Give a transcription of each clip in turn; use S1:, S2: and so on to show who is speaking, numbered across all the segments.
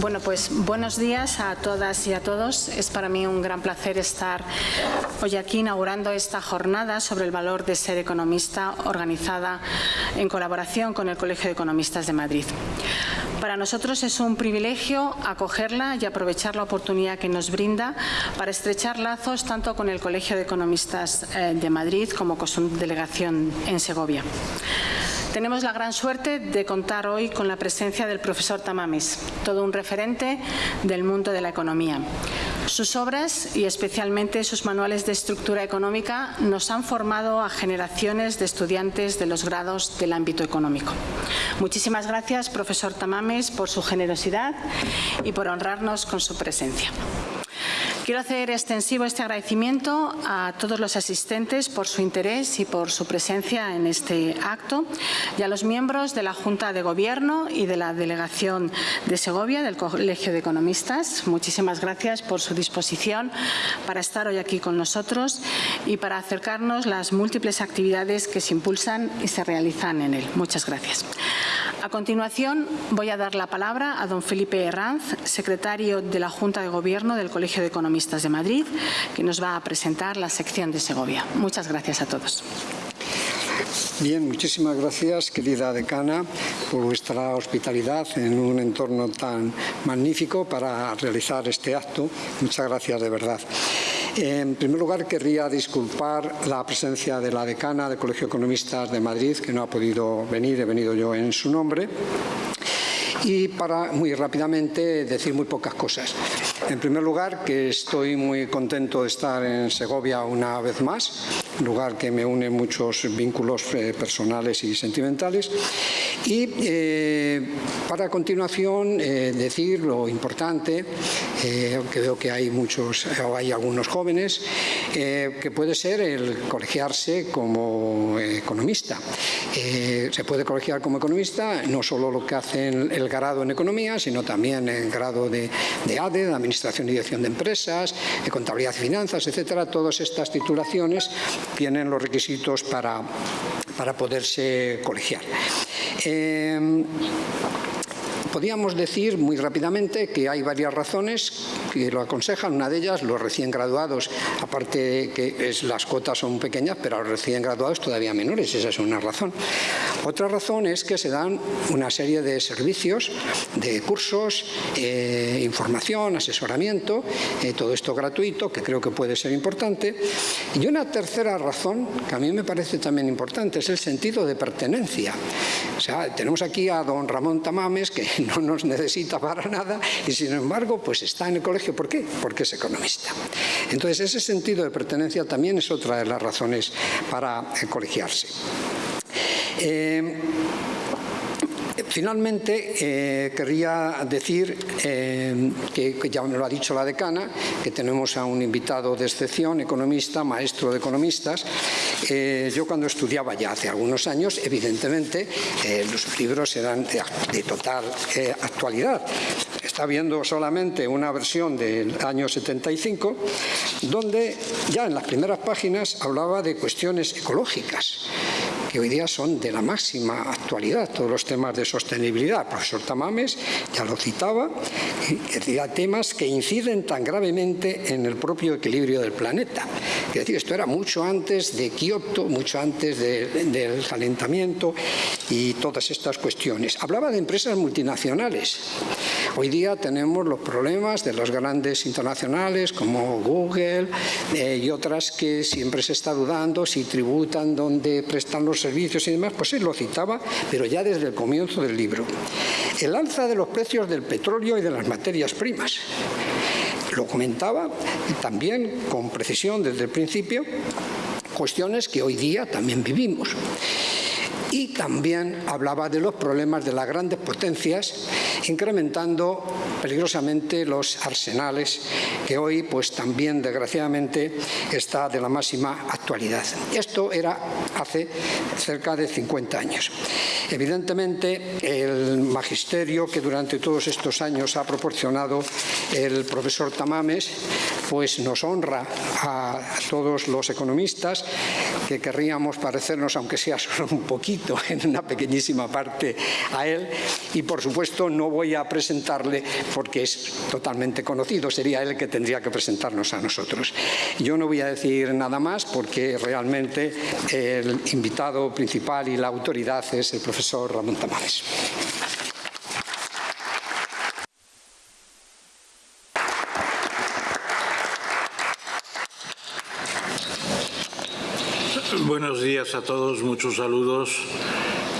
S1: Bueno, pues buenos días a todas y a todos. Es para mí un gran placer estar hoy aquí inaugurando esta jornada sobre el valor de ser economista organizada en colaboración con el Colegio de Economistas de Madrid. Para nosotros es un privilegio acogerla y aprovechar la oportunidad que nos brinda para estrechar lazos tanto con el Colegio de Economistas eh, de Madrid como con su delegación en Segovia. Tenemos la gran suerte de contar hoy con la presencia del profesor Tamames, todo un referente del mundo de la economía. Sus obras y especialmente sus manuales de estructura económica nos han formado a generaciones de estudiantes de los grados del ámbito económico. Muchísimas gracias, profesor Tamames, por su generosidad y por honrarnos con su presencia. Quiero hacer extensivo este agradecimiento a todos los asistentes por su interés y por su presencia en este acto y a los miembros de la Junta de Gobierno y de la Delegación de Segovia del Colegio de Economistas. Muchísimas gracias por su disposición para estar hoy aquí con nosotros y para acercarnos las múltiples actividades que se impulsan y se realizan en él. Muchas gracias. A continuación, voy a dar la palabra a don Felipe Herranz, secretario de la Junta de Gobierno del Colegio de Economistas de Madrid, que nos va a presentar la sección de Segovia. Muchas gracias a todos.
S2: Bien, muchísimas gracias, querida decana, por vuestra hospitalidad en un entorno tan magnífico para realizar este acto. Muchas gracias, de verdad. En primer lugar, querría disculpar la presencia de la decana del Colegio Economistas de Madrid, que no ha podido venir, he venido yo en su nombre y para muy rápidamente decir muy pocas cosas. En primer lugar, que estoy muy contento de estar en Segovia una vez más, lugar que me une muchos vínculos eh, personales y sentimentales. Y eh, para continuación eh, decir lo importante, que veo que hay muchos, o hay algunos jóvenes, que puede ser el colegiarse como economista. se puede colegiar como economista no solo lo que hacen el grado en economía, sino también el grado de, de ADE, de Administración y Dirección de Empresas, de Contabilidad y Finanzas, etcétera. Todas estas titulaciones tienen los requisitos para, para poderse colegiar. Eh, Podríamos decir muy rápidamente que hay varias razones que lo aconsejan. Una de ellas, los recién graduados, aparte que las cuotas son pequeñas, pero los recién graduados todavía menores, esa es una razón. Otra razón es que se dan una serie de servicios, de cursos, eh, información, asesoramiento, eh, todo esto gratuito, que creo que puede ser importante. Y una tercera razón, que a mí me parece también importante, es el sentido de pertenencia. O sea, tenemos aquí a don Ramón Tamames, que no nos necesita para nada y sin embargo pues está en el colegio. ¿Por qué? Porque es economista. Entonces ese sentido de pertenencia también es otra de las razones para colegiarse. Eh, Finalmente, eh, querría decir eh, que, ya me lo ha dicho la decana, que tenemos a un invitado de excepción, economista, maestro de economistas. Eh, yo cuando estudiaba ya hace algunos años, evidentemente, los libros eran de, total actualidad. Está viendo solamente una versión del año 75, donde ya en las primeras páginas hablaba de cuestiones ecológicas que hoy día son de la máxima actualidad, todos los temas de sostenibilidad. El profesor Tamames ya lo citaba, decía temas que inciden tan gravemente en el propio equilibrio del planeta. Es decir, esto era mucho antes de Kioto, mucho antes del calentamiento y todas estas cuestiones. Hablaba de empresas multinacionales. Hoy día tenemos los problemas de los grandes internacionales como Google eh, y otras que siempre se está dudando si tributan, dónde prestan los servicios y demás, pues él lo citaba, pero ya desde el comienzo del libro. El alza de los precios del petróleo y de las materias primas. Lo comentaba también con precisión desde el principio, cuestiones que hoy día también vivimos y también hablaba de los problemas de las grandes potencias, incrementando peligrosamente los arsenales, que hoy pues también desgraciadamente está de la máxima actualidad. Esto era hace cerca de 50 años. Evidentemente, el magisterio que durante todos estos años ha proporcionado el profesor Tamames, pues nos honra a todos los economistas que querríamos parecernos, aunque sea solo un poquito, en una pequeñísima parte a él. Y, por supuesto, no voy a presentarle porque es totalmente conocido, sería él que tendría que presentarnos a nosotros. Yo no voy a decir nada más porque realmente el invitado principal y la autoridad es el profesor Ramón Tamares.
S3: Buenos días a todos, muchos saludos.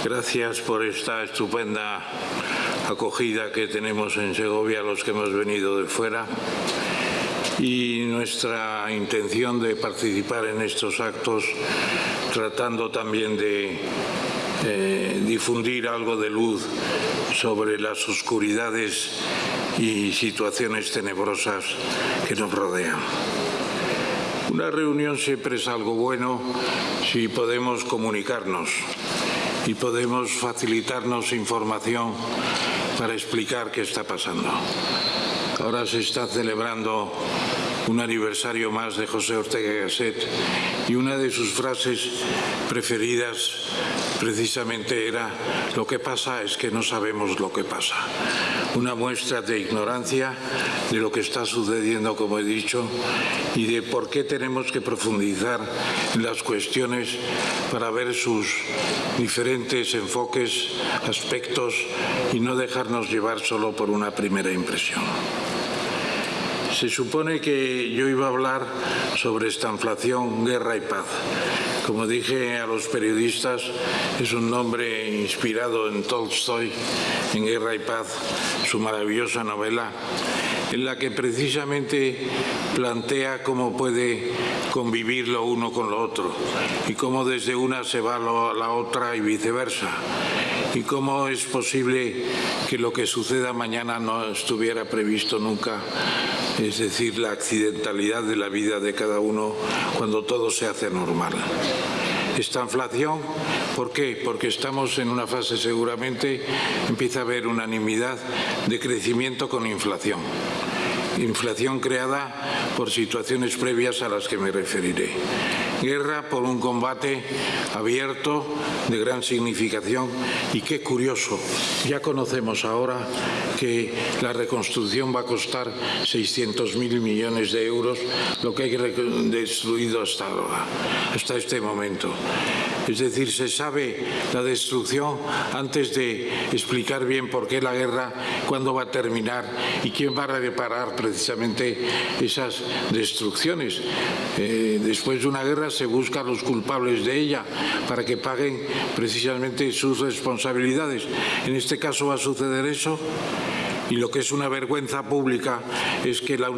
S3: Gracias por esta estupenda acogida que tenemos en Segovia los que hemos venido de fuera y nuestra intención de participar en estos actos tratando también de eh, difundir algo de luz sobre las oscuridades y situaciones tenebrosas que nos rodean. Una reunión siempre es algo bueno si podemos comunicarnos y podemos facilitarnos información para explicar qué está pasando. Ahora se está celebrando un aniversario más de José Ortega Gasset y una de sus frases preferidas precisamente era lo que pasa es que no sabemos lo que pasa. Una muestra de ignorancia de lo que está sucediendo, como he dicho, y de por qué tenemos que profundizar en las cuestiones para ver sus diferentes enfoques, aspectos y no dejarnos llevar solo por una primera impresión. Se supone que yo iba a hablar sobre esta inflación, guerra y paz. Como dije a los periodistas, es un nombre inspirado en Tolstoy, en Guerra y Paz, su maravillosa novela, en la que precisamente plantea cómo puede convivir lo uno con lo otro y cómo desde una se va a la otra y viceversa y cómo es posible que lo que suceda mañana no estuviera previsto nunca, es decir, la accidentalidad de la vida de cada uno cuando todo se hace normal. Esta inflación, ¿por qué? Porque estamos en una fase seguramente, empieza a haber unanimidad de crecimiento con inflación inflación creada por situaciones previas a las que me referiré. Guerra por un combate abierto de gran significación y qué curioso, ya conocemos ahora que la reconstrucción va a costar 600.000 millones de euros, lo que hay destruido hasta ahora, hasta este momento. Es decir, se sabe la destrucción antes de explicar bien por qué la guerra, cuándo va a terminar y quién va a reparar precisamente esas destrucciones. Eh, después de una guerra se busca a los culpables de ella para que paguen precisamente sus responsabilidades. En este caso va a suceder eso y lo que es una vergüenza pública es que las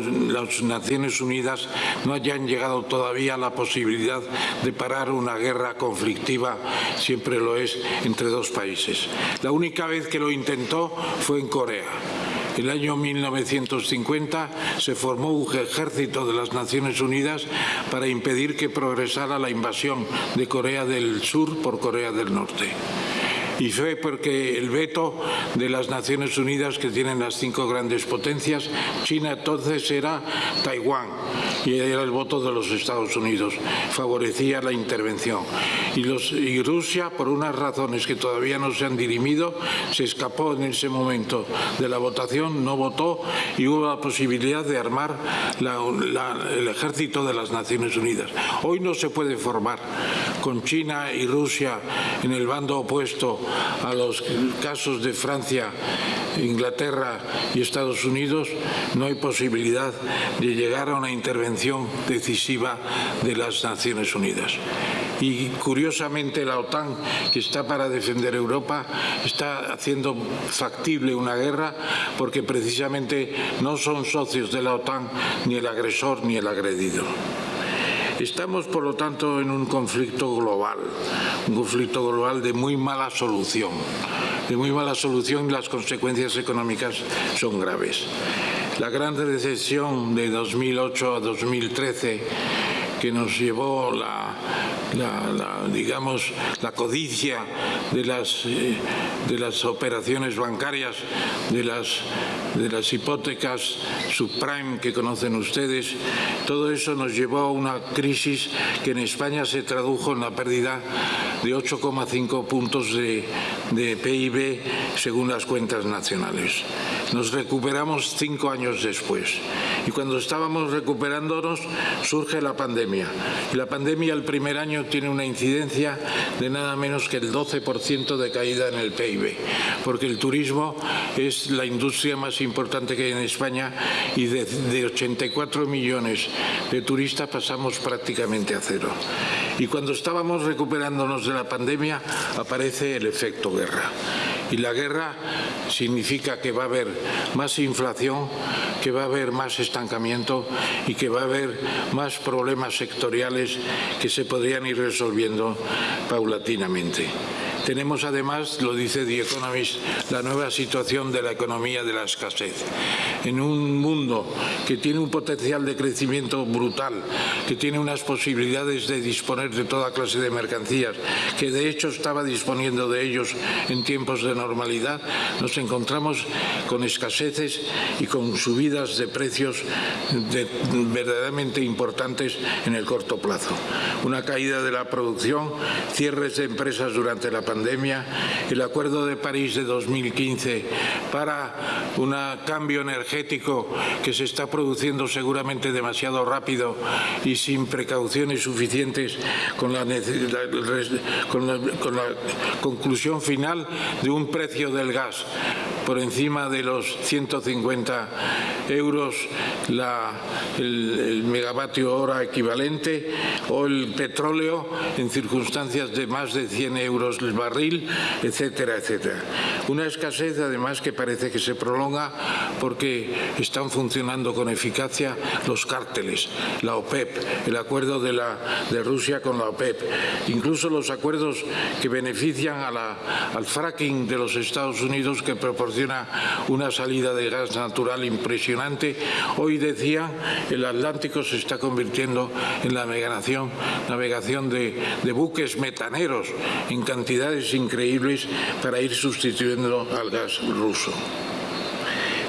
S3: Naciones Unidas no hayan llegado todavía a la posibilidad de parar una guerra conflictiva, siempre lo es, entre dos países. La única vez que lo intentó fue en Corea. El año 1950 se formó un ejército de las Naciones Unidas para impedir que progresara la invasión de Corea del Sur por Corea del Norte y fue porque el veto de las Naciones Unidas que tienen las cinco grandes potencias, China entonces era Taiwán y era el voto de los Estados Unidos, favorecía la intervención. Y, Rusia, por unas razones que todavía no se han dirimido, se escapó en ese momento de la votación, no votó y hubo la posibilidad de armar el ejército de las Naciones Unidas. Hoy no se puede formar con China y Rusia en el bando opuesto a los casos de Francia, Inglaterra y Estados Unidos, no hay posibilidad de llegar a una intervención decisiva de las Naciones Unidas. Y curiosamente la OTAN, que está para defender Europa, está haciendo factible una guerra porque precisamente no son socios de la OTAN ni el agresor ni el agredido. Estamos, por lo tanto, en un conflicto global, un conflicto global de muy mala solución. De muy mala solución y las consecuencias económicas son graves. La gran recesión de 2008 a 2013 que nos llevó la, digamos, la codicia de las, eh, de las operaciones bancarias, de las, de las hipotecas subprime que conocen ustedes, todo eso nos llevó a una crisis que en España se tradujo en la pérdida de 8,5 puntos de, de PIB según las cuentas nacionales. Nos recuperamos cinco años después y cuando estábamos recuperándonos surge la pandemia. Y la pandemia el primer año tiene una incidencia de nada menos que el 12% de caída en el PIB, porque el turismo es la industria más importante que hay en España y de, de 84 millones de turistas pasamos prácticamente a cero. Y cuando estábamos recuperándonos de la pandemia aparece el efecto guerra. Y la guerra significa que va a haber más inflación, que va a haber más estancamiento y que va a haber más problemas sectoriales que se podrían ir resolviendo paulatinamente. Tenemos además, lo dice The Economist, la nueva situación de la economía de la escasez. En un mundo que tiene un potencial de crecimiento brutal, que tiene unas posibilidades de disponer de toda clase de mercancías, que de hecho estaba disponiendo de ellos en tiempos de normalidad, nos encontramos con escaseces y con subidas de precios verdaderamente importantes en el corto plazo. Una caída de la producción, cierres de empresas durante la pandemia, pandemia, el Acuerdo de París de 2015 para un cambio energético que se está produciendo seguramente demasiado rápido y sin precauciones suficientes con la, con con la conclusión final de un precio del gas por encima de los 150 euros la, el, megavatio hora equivalente o el petróleo en circunstancias de más de 100 euros el barril, etcétera, etcétera. Una escasez además que parece que se prolonga porque están funcionando con eficacia los cárteles, la OPEP, el acuerdo de, la, de Rusia con la OPEP, incluso los acuerdos que benefician a la, al fracking de los Estados Unidos que proporciona una salida de gas natural impresionante. Hoy decía, el Atlántico se está convirtiendo en la navegación, navegación de, de buques metaneros en cantidades increíbles para ir sustituyendo al gas ruso.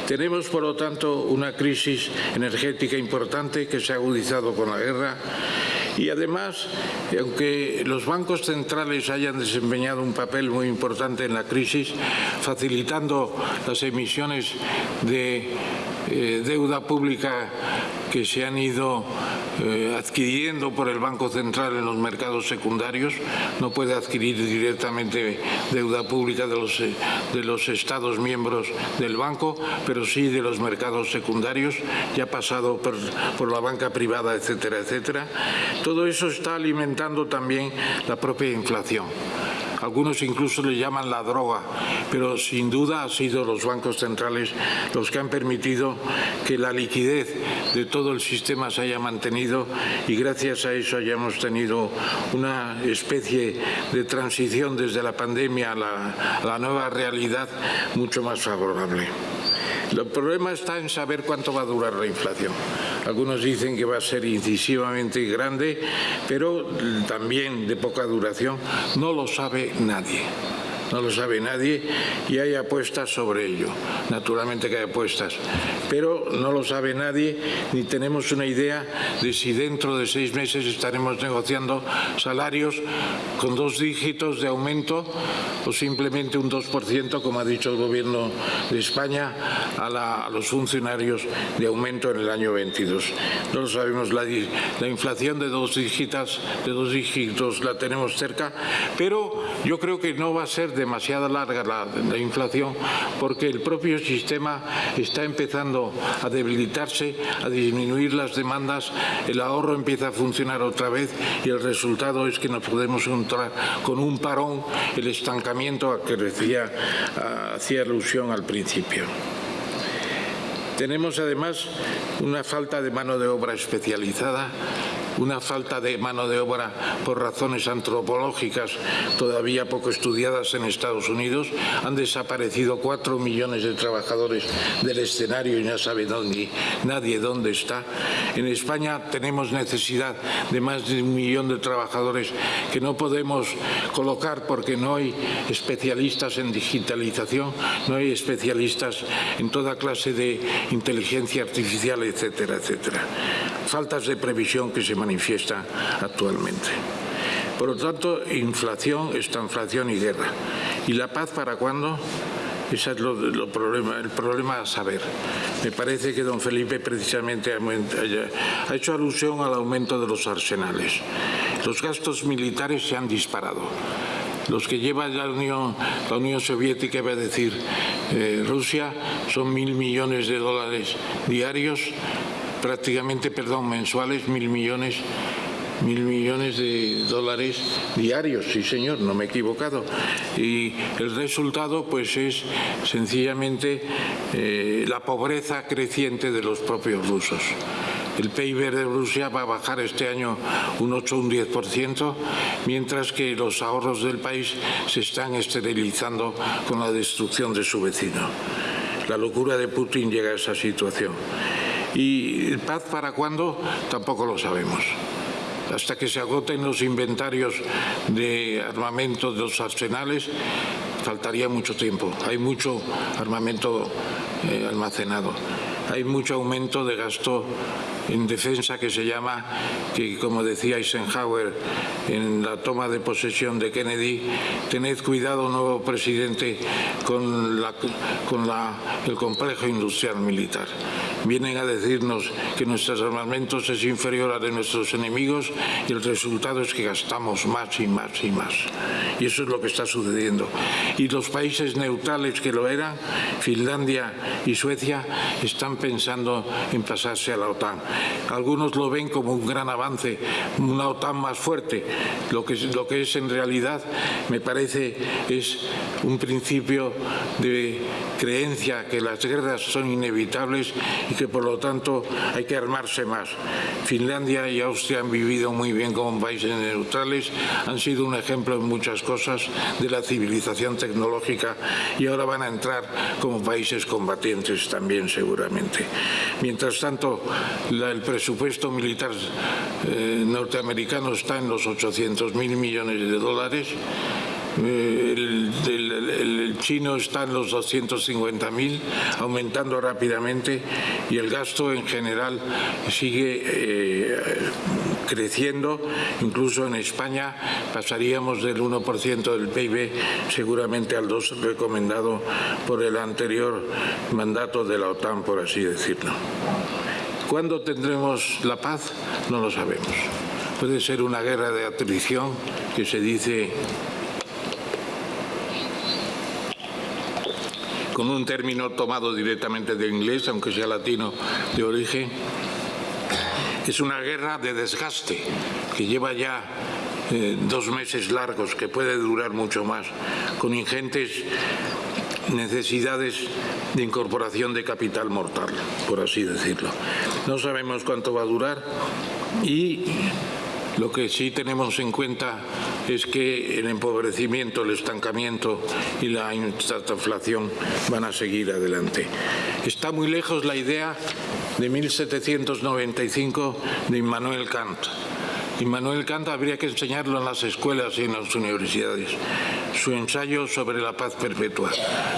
S3: Tenemos, por lo tanto, una crisis energética importante que se ha agudizado con la guerra y además, aunque los bancos centrales hayan desempeñado un papel muy importante en la crisis, facilitando las emisiones de eh, deuda pública que se han ido eh, adquiriendo por el Banco Central en los mercados secundarios. No puede adquirir directamente deuda pública de los, de los Estados miembros del banco, pero sí de los mercados secundarios, ya pasado por, por la banca privada, etcétera, etcétera. Todo eso está alimentando también la propia inflación algunos incluso le llaman la droga, pero sin duda han sido los bancos centrales los que han permitido que la liquidez de todo el sistema se haya mantenido y gracias a eso hayamos tenido una especie de transición desde la pandemia a la, a la nueva realidad mucho más favorable. El problema está en saber cuánto va a durar la inflación. Algunos dicen que va a ser incisivamente grande, pero también de poca duración. No lo sabe nadie no lo sabe nadie y hay apuestas sobre ello. Naturalmente que hay apuestas, pero no lo sabe nadie ni tenemos una idea de si dentro de seis meses estaremos negociando salarios con dos dígitos de aumento o simplemente un 2%, como ha dicho el Gobierno de España, a, los funcionarios de aumento en el año 22. No lo sabemos, la, la inflación de dos dígitos, de dos dígitos la tenemos cerca, pero yo creo que no va a ser de demasiado larga la, la, inflación porque el propio sistema está empezando a debilitarse, a disminuir las demandas, el ahorro empieza a funcionar otra vez y el resultado es que nos podemos encontrar con un parón, el estancamiento a que decía, hacía alusión al principio. Tenemos además una falta de mano de obra especializada una falta de mano de obra por razones antropológicas todavía poco estudiadas en Estados Unidos. Han desaparecido cuatro millones de trabajadores del escenario y no sabe dónde, nadie dónde está. En España tenemos necesidad de más de un millón de trabajadores que no podemos colocar porque no hay especialistas en digitalización, no hay especialistas en toda clase de inteligencia artificial, etcétera, etcétera. Faltas de previsión que se manifiestan actualmente. Por lo tanto, inflación, estanflación y guerra. ¿Y la paz para cuándo? Ese es lo, problema, el problema a saber. Me parece que don Felipe precisamente ha hecho alusión al aumento de los arsenales. Los gastos militares se han disparado. Los que lleva la Unión, la Unión Soviética, va a decir eh, Rusia, son mil millones de dólares diarios, prácticamente, perdón, mensuales, mil millones mil millones de dólares diarios, sí señor, no me he equivocado. Y el resultado pues es sencillamente eh, la pobreza creciente de los propios rusos. El PIB de Rusia va a bajar este año un 8 o un 10%, mientras que los ahorros del país se están esterilizando con la destrucción de su vecino. La locura de Putin llega a esa situación. ¿Y paz para cuándo? Tampoco lo sabemos hasta que se agoten los inventarios de armamento de los arsenales, faltaría mucho tiempo. Hay mucho armamento eh, almacenado. Hay mucho aumento de gasto en defensa que se llama, que como decía Eisenhower en la toma de posesión de Kennedy, tened cuidado, nuevo presidente, con, la, con la, el complejo industrial militar. Vienen a decirnos que nuestros armamentos es inferior a de nuestros enemigos y el resultado es que gastamos más y más y más. Y eso es lo que está sucediendo. Y los países neutrales que lo eran, Finlandia y Suecia, están pensando en pasarse a la OTAN. Algunos lo ven como un gran avance, una OTAN más fuerte. Lo que, es en realidad, me parece, es un principio de creencia que las guerras son inevitables y que por lo tanto hay que armarse más. Finlandia y Austria han vivido muy bien como países neutrales, han sido un ejemplo en muchas cosas de la civilización tecnológica y ahora van a entrar como países combatientes también seguramente. Mientras tanto, el presupuesto militar eh, norteamericano está en los 800 mil millones de dólares. Eh, chino está en los 250.000, aumentando rápidamente y el gasto en general sigue eh, creciendo. Incluso en España pasaríamos del 1% del PIB seguramente al 2% recomendado por el anterior mandato de la OTAN, por así decirlo. ¿Cuándo tendremos la paz? No lo sabemos. Puede ser una guerra de atrición que se dice con un término tomado directamente de inglés, aunque sea latino de origen, es una guerra de desgaste que lleva ya eh, dos meses largos, que puede durar mucho más, con ingentes necesidades de incorporación de capital mortal, por así decirlo. No sabemos cuánto va a durar y lo que sí tenemos en cuenta es que el empobrecimiento, el estancamiento y la inflación van a seguir adelante. Está muy lejos la idea de 1795 de Immanuel Kant Immanuel Kant habría que enseñarlo en las escuelas y en las universidades. Su ensayo sobre la paz perpetua.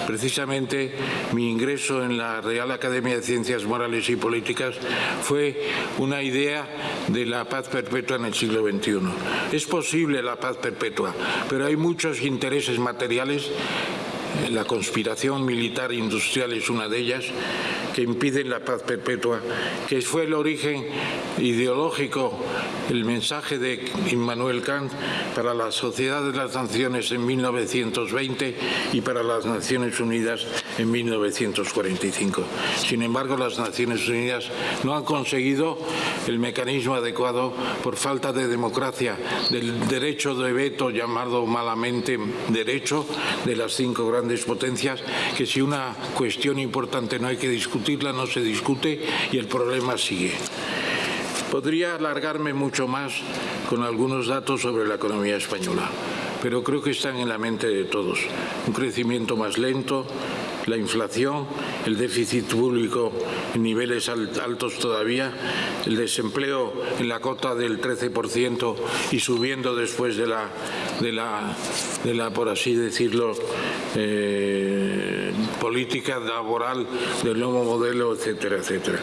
S3: Precisamente mi ingreso en la Real Academia de Ciencias Morales y Políticas fue una idea de la paz perpetua en el siglo XXI. Es posible la paz perpetua, pero hay muchos intereses materiales la conspiración militar industrial es una de ellas, que impiden la paz perpetua, que fue el origen ideológico, el mensaje de Immanuel Kant para la Sociedad de las Naciones en 1920 y para las Naciones Unidas en 1945. Sin embargo, las Naciones Unidas no han conseguido el mecanismo adecuado por falta de democracia, del derecho de veto llamado malamente derecho de las cinco grandes potencias, que si una cuestión importante no hay que discutirla, no se discute y el problema sigue. Podría alargarme mucho más con algunos datos sobre la economía española, pero creo que están en la mente de todos. Un crecimiento más lento, la inflación, el déficit público en niveles altos todavía, el desempleo en la cota del 13% y subiendo después de la, de la, de la por así decirlo, eh, política laboral del nuevo modelo, etcétera, etcétera.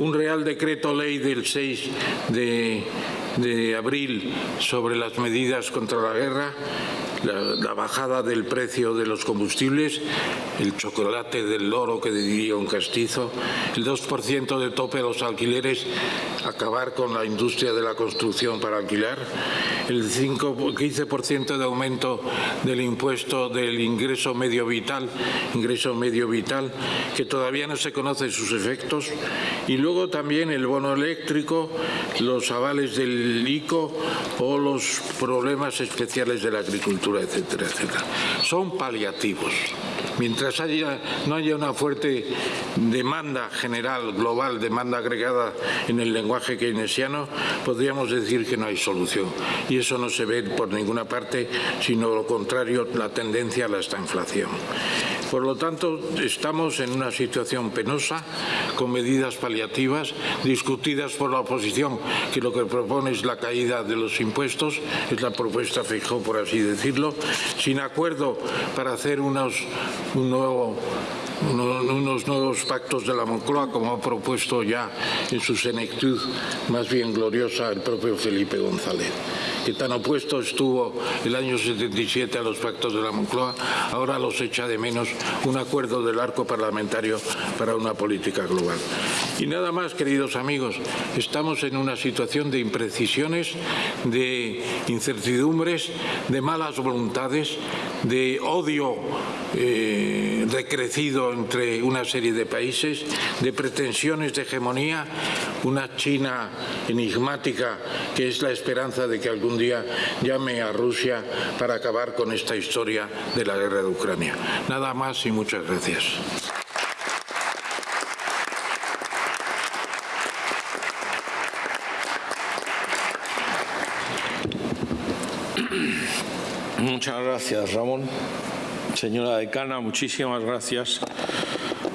S3: Un Real Decreto Ley del 6 de, de abril sobre las medidas contra la guerra la, bajada del precio de los combustibles, el chocolate del loro que diría un castizo, el 2% de tope a los alquileres, acabar con la industria de la construcción para alquilar, el 5, 15% de aumento del impuesto del ingreso medio vital, ingreso medio vital, que todavía no se conocen sus efectos, y luego también el bono eléctrico, los avales del ICO o los problemas especiales de la agricultura etcétera, etcétera. Son paliativos. Mientras haya, no haya una fuerte demanda general, global, demanda agregada en el lenguaje keynesiano, podríamos decir que no hay solución. Y eso no se ve por ninguna parte, sino lo contrario, la tendencia a la estanflación. Por lo tanto, estamos en una situación penosa, con medidas paliativas, discutidas por la oposición, que lo que propone es la caída de los impuestos, es la propuesta fijó, por así decirlo, sin acuerdo para hacer unos, unos nuevos pactos de la Moncloa, como ha propuesto ya en su senectud más bien gloriosa el propio Felipe González que tan opuesto estuvo el año 77 a los pactos de la Moncloa, ahora los echa de menos un acuerdo del arco parlamentario para una política global. Y nada más, queridos amigos, estamos en una situación de imprecisiones, de incertidumbres, de malas voluntades, de odio eh, decrecido entre una serie de países, de pretensiones de hegemonía, una China enigmática que es la esperanza de que algún día llame a Rusia para acabar con esta historia de la guerra de Ucrania. Nada más y muchas gracias.
S4: Muchas gracias, Ramón. Señora decana, muchísimas gracias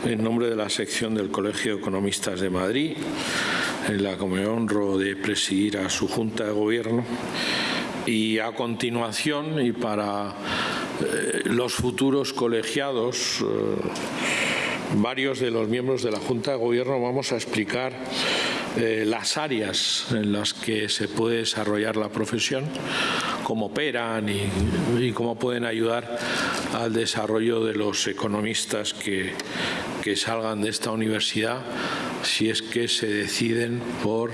S4: en nombre de la sección del Colegio de Economistas de Madrid, la que me honro de presidir a su Junta de Gobierno. Y a continuación, y para eh, los futuros colegiados, eh, varios de los miembros de la Junta de Gobierno vamos a explicar eh, las áreas en las que se puede desarrollar la profesión, cómo operan y, cómo pueden ayudar al desarrollo de los economistas que, que salgan de esta universidad si es que se deciden por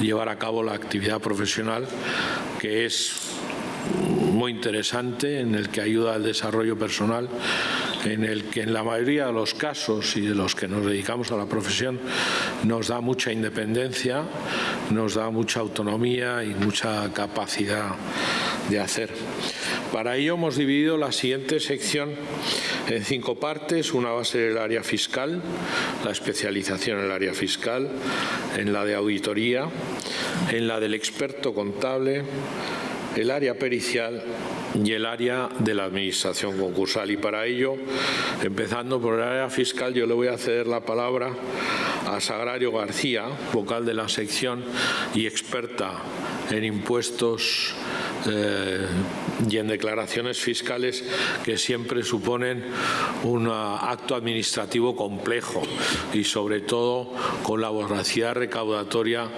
S4: llevar a cabo la actividad profesional que es muy interesante, en el que ayuda al desarrollo personal, en el que en la mayoría de los casos y de los que nos dedicamos a la profesión nos da mucha independencia, nos da mucha autonomía y mucha capacidad de hacer. Para ello hemos dividido la siguiente sección en cinco partes. Una va a ser el área fiscal, la especialización en el área fiscal, en la de auditoría, en la del experto contable, el área pericial y el área de la administración concursal. Y para ello, empezando por el área fiscal, yo le voy a ceder la palabra a Sagrario García, vocal de la sección y experta en impuestos eh, y en declaraciones fiscales que siempre suponen un acto administrativo complejo y sobre todo con la voracidad recaudatoria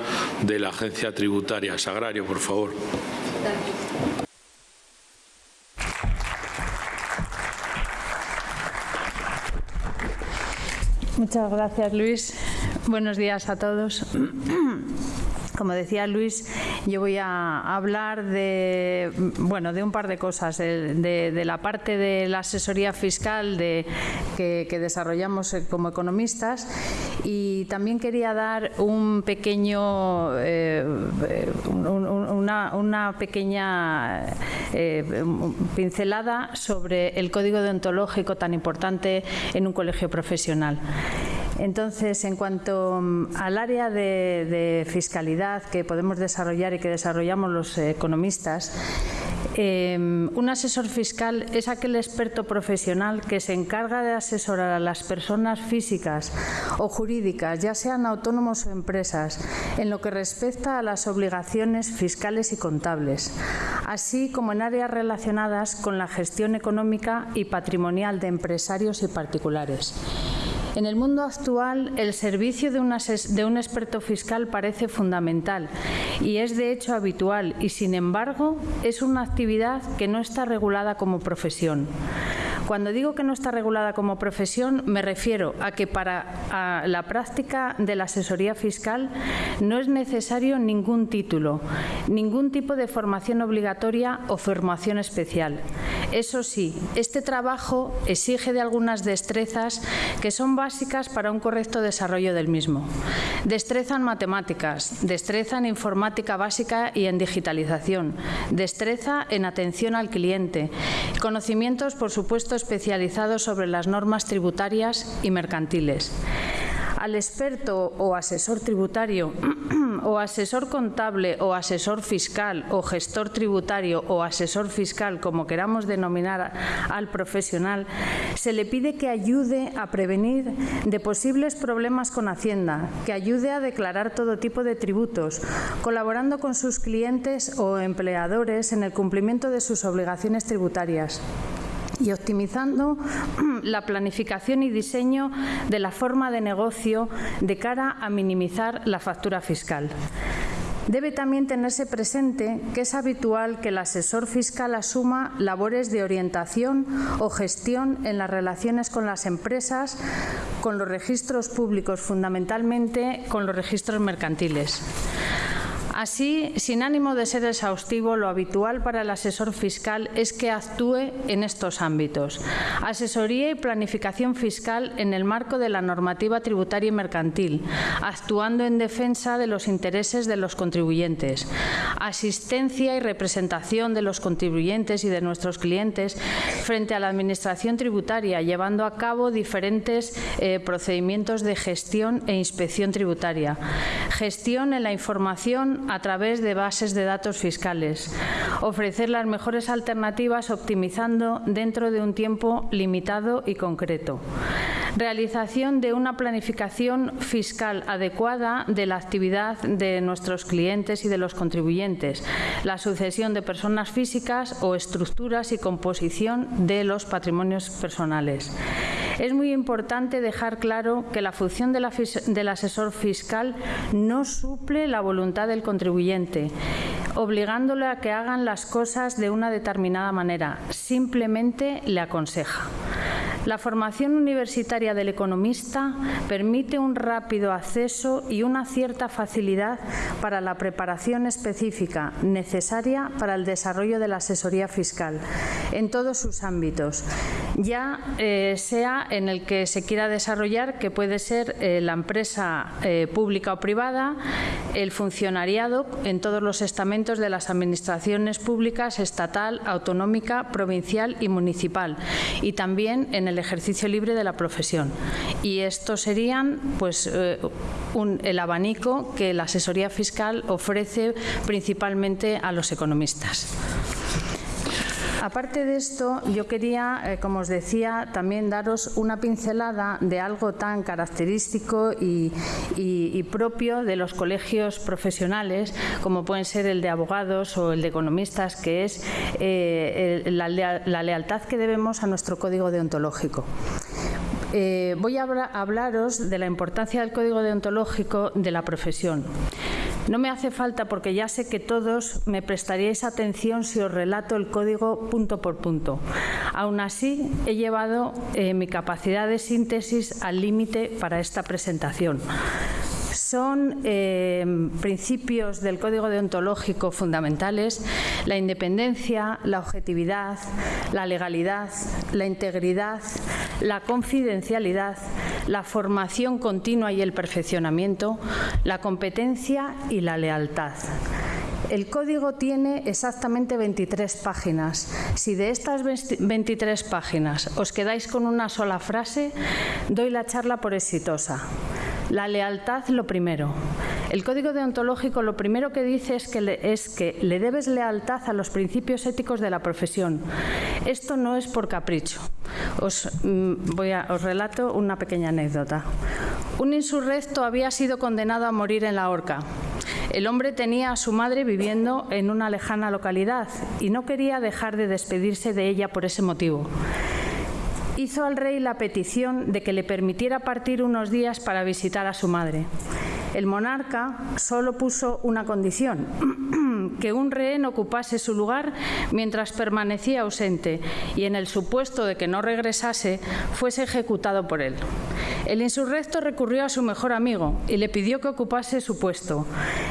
S4: de la agencia tributaria. Sagrario, por favor.
S5: Muchas gracias, Luis. Buenos días a todos. Como decía Luis, yo voy a hablar de, bueno, de un par de cosas, de, la parte de la asesoría fiscal que, desarrollamos como economistas y también quería dar un pequeño, eh, una, pequeña eh, pincelada sobre el código deontológico tan importante en un colegio profesional. Entonces, en cuanto mm, al área de, fiscalidad que podemos desarrollar y que desarrollamos los economistas, em, un asesor fiscal es aquel experto profesional que se encarga de asesorar a las personas físicas o jurídicas, ya sean autónomos o empresas, en lo que respecta a las obligaciones fiscales y contables, así como en áreas relacionadas con la gestión económica y patrimonial de empresarios y particulares. En el mundo actual, el servicio de un, experto fiscal parece fundamental y es de hecho habitual y, sin embargo, es una actividad que no está regulada como profesión. Cuando digo que no está regulada como profesión, me refiero a que para la práctica de la asesoría fiscal no es necesario ningún título, ningún tipo de formación obligatoria o formación especial. Eso sí, este trabajo exige de algunas destrezas que son básicas para un correcto desarrollo del mismo. Destreza en matemáticas, destreza en informática básica y en digitalización, destreza en atención al cliente, conocimientos, por supuesto, especializados sobre las normas tributarias y mercantiles. Al experto o asesor tributario o asesor contable o asesor fiscal o gestor tributario o asesor fiscal, como queramos denominar al profesional, se le pide que ayude a prevenir de posibles problemas con Hacienda, que ayude a declarar todo tipo de tributos, colaborando con sus clientes o empleadores en el cumplimiento de sus obligaciones tributarias y optimizando la planificación y diseño de la forma de negocio de cara a minimizar la factura fiscal. Debe también tenerse presente que es habitual que el asesor fiscal asuma labores de orientación o gestión en las relaciones con las empresas, con los registros públicos, fundamentalmente con los registros mercantiles. Así, sin ánimo de ser exhaustivo, lo habitual para el asesor fiscal es que actúe en estos ámbitos. Asesoría y planificación fiscal en el marco de la normativa tributaria y mercantil, actuando en defensa de los intereses de los contribuyentes. Asistencia y representación de los contribuyentes y de nuestros clientes frente a la Administración tributaria, llevando a cabo diferentes eh, procedimientos de gestión e inspección tributaria. Gestión en la información a través de bases de datos fiscales, ofrecer las mejores alternativas optimizando dentro de un tiempo limitado y concreto. Realización de una planificación fiscal adecuada de la actividad de nuestros clientes y de los contribuyentes, la sucesión de personas físicas o estructuras y composición de los patrimonios personales. Es muy importante dejar claro que la función del asesor fiscal no suple la voluntad del contribuyente, obligándole a que hagan las cosas de una determinada manera, simplemente le aconseja. La formación universitaria del economista permite un rápido acceso y una cierta facilidad para la preparación específica necesaria para el desarrollo de la asesoría fiscal en todos sus ámbitos, ya eh, sea en el que se quiera desarrollar, que puede ser eh, la empresa eh, pública o privada, el funcionariado en todos los estamentos de las administraciones públicas, estatal, autonómica, provincial y municipal, y también en el ejercicio libre de la profesión. Y estos serían pues, eh, el abanico que la asesoría fiscal ofrece principalmente a los economistas. Aparte de esto, yo quería, eh, como os decía, también daros una pincelada de algo tan característico y, propio de los colegios profesionales, como pueden ser el de abogados o el de economistas, que es eh, la, lealtad que debemos a nuestro código deontológico. Eh, voy a hablaros de la importancia del código deontológico de la profesión. No me hace falta porque ya sé que todos me prestaríais atención si os relato el código punto por punto. Aún así, he llevado eh, mi capacidad de síntesis al límite para esta presentación son eh, principios del Código Deontológico fundamentales la independencia, la objetividad, la legalidad, la integridad, la confidencialidad, la formación continua y el perfeccionamiento, la competencia y la lealtad. El código tiene exactamente 23 páginas. Si de estas 23 páginas os quedáis con una sola frase, doy la charla por exitosa. La lealtad lo primero. El código deontológico lo primero que dice es que, le, es que le debes lealtad a los principios éticos de la profesión. Esto no es por capricho. Os, mm, relato una pequeña anécdota. Un insurrecto había sido condenado a morir en la horca. El hombre tenía a su madre viviendo en una lejana localidad y no quería dejar de despedirse de ella por ese motivo hizo al rey la petición de que le permitiera partir unos días para visitar a su madre. El monarca solo puso una condición, que un rehén ocupase su lugar mientras permanecía ausente y en el supuesto de que no regresase fuese ejecutado por él. El insurrecto recurrió a su mejor amigo y le pidió que ocupase su puesto.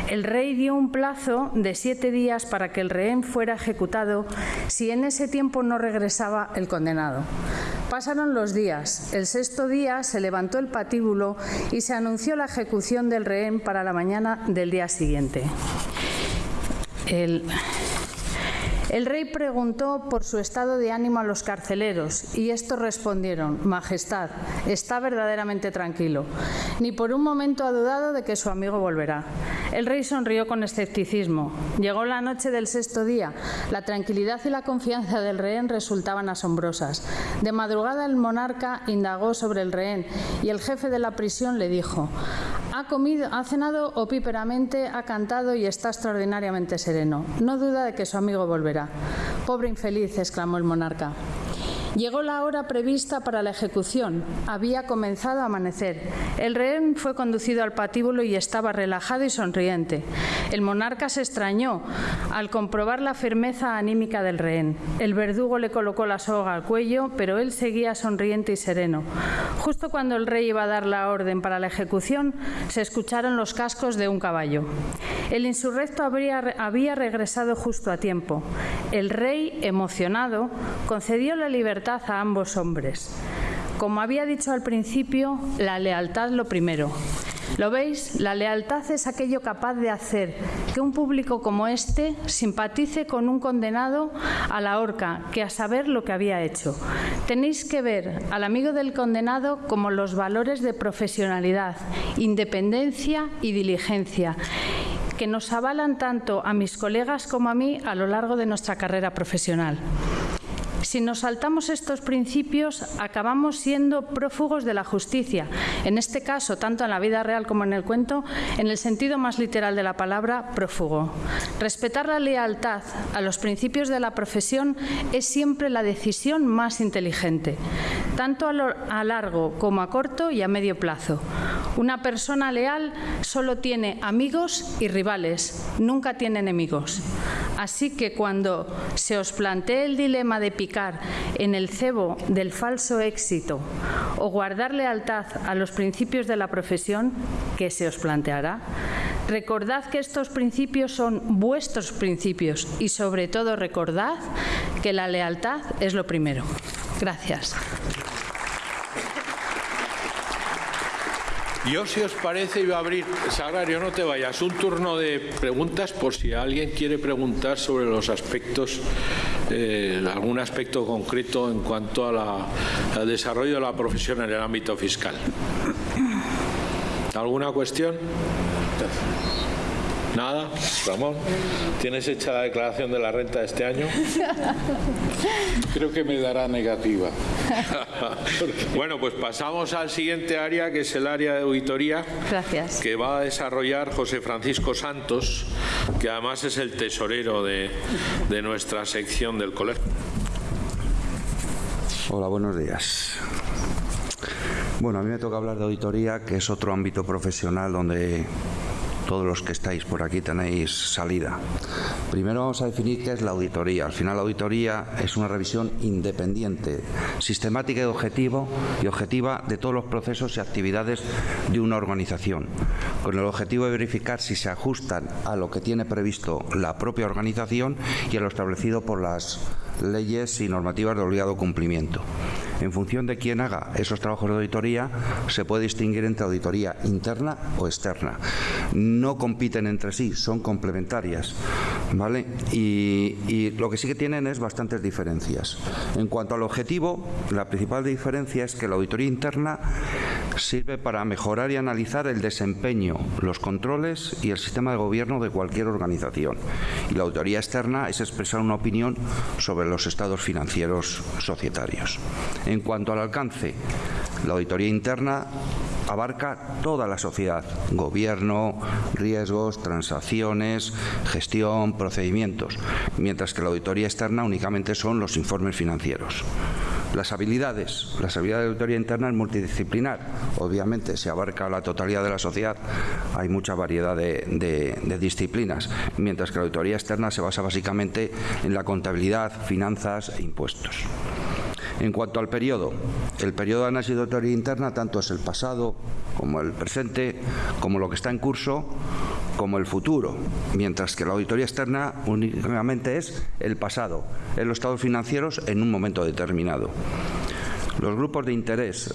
S5: El rey dio un plazo de siete días para que el rehén fuera ejecutado si en ese tiempo no regresaba el condenado. Pasaron los días. El sexto día se levantó el patíbulo y se anunció la ejecución del rehén para la mañana del día siguiente. El rey preguntó por su estado de ánimo a los carceleros y estos respondieron, Majestad, está verdaderamente tranquilo. Ni por un momento ha dudado de que su amigo volverá. El rey sonrió con escepticismo. Llegó la noche del sexto día. La tranquilidad y la confianza del rehén resultaban asombrosas. De madrugada el monarca indagó sobre el rehén y el jefe de la prisión le dijo, ha ha cenado opíperamente, ha cantado y está extraordinariamente sereno. No duda de que su amigo volverá. Pobre infeliz, exclamó el monarca. Llegó la hora prevista para la ejecución. Había comenzado a amanecer. El rehén fue conducido al patíbulo y estaba relajado y sonriente. El monarca se extrañó al comprobar la firmeza anímica del rehén. El verdugo le colocó la soga al cuello, pero él seguía sonriente y sereno. Justo cuando el rey iba a dar la orden para la ejecución, se escucharon los cascos de un caballo. El insurrecto había regresado justo a tiempo. El rey, emocionado, concedió la libertad a ambos hombres. Como había dicho al principio, la lealtad lo primero. ¿Lo veis? La lealtad es aquello capaz de hacer que un público como este simpatice con un condenado a la horca, que a saber lo que había hecho. Tenéis que ver al amigo del condenado como los valores de profesionalidad, independencia y diligencia que nos avalan tanto a mis colegas como a mí a lo largo de nuestra carrera profesional. Si nos saltamos estos principios, acabamos siendo prófugos de la justicia, en este caso, tanto en la vida real como en el cuento, en el sentido más literal de la palabra, prófugo. Respetar la lealtad a los principios de la profesión es siempre la decisión más inteligente, tanto a largo como a corto y a medio plazo. Una persona leal solo tiene amigos y rivales, nunca tiene enemigos. Así que cuando se os plantee el dilema de picar en el cebo del falso éxito o guardar lealtad a los principios de la profesión, que se os planteará, recordad que estos principios son vuestros principios y sobre todo recordad que la lealtad es lo primero. Gracias.
S4: Yo, si os parece, iba a abrir, Sagrario, no te vayas, un turno de preguntas por si alguien quiere preguntar sobre los aspectos, eh, algún aspecto concreto en cuanto al desarrollo de la profesión en el ámbito fiscal. ¿Alguna cuestión? Nada, Ramón. ¿Tienes hecha la declaración de la renta de este año?
S3: Creo que me dará negativa.
S4: bueno, pues pasamos al siguiente área, que es el área de auditoría.
S5: Gracias.
S4: Que va a desarrollar José Francisco Santos, que además es el tesorero de, de nuestra sección del colegio.
S6: Hola, buenos días. Bueno, a mí me toca hablar de auditoría, que es otro ámbito profesional donde todos los que estáis por aquí tenéis salida. Primero vamos a definir qué es la auditoría. Al final la auditoría es una revisión independiente, sistemática y, objetivo, y objetiva de todos los procesos y actividades de una organización, con el objetivo de verificar si se ajustan a lo que tiene previsto la propia organización y a lo establecido por las leyes y normativas de obligado cumplimiento. En función de quién haga esos trabajos de auditoría, se puede distinguir entre auditoría interna o externa. No compiten entre sí, son complementarias. ¿vale? Y, y lo que sí que tienen es bastantes diferencias. En cuanto al objetivo, la principal diferencia es que la auditoría interna sirve para mejorar y analizar el desempeño, los controles y el sistema de gobierno de cualquier organización. Y la auditoría externa es expresar una opinión sobre los estados financieros societarios. En cuanto al alcance, la auditoría interna abarca toda la sociedad, gobierno, riesgos, transacciones, gestión, procedimientos, mientras que la auditoría externa únicamente son los informes financieros. Las habilidades. Las habilidades de auditoría interna es multidisciplinar. Obviamente se abarca la totalidad de la sociedad. Hay mucha variedad de, de, de, disciplinas. Mientras que la auditoría externa se basa básicamente en la contabilidad, finanzas e impuestos. En cuanto al periodo, el periodo de análisis de auditoría interna tanto es el pasado como el presente, como lo que está en curso, como el futuro, mientras que la auditoría externa únicamente es el pasado, es los estados financieros en un momento determinado. Los grupos de interés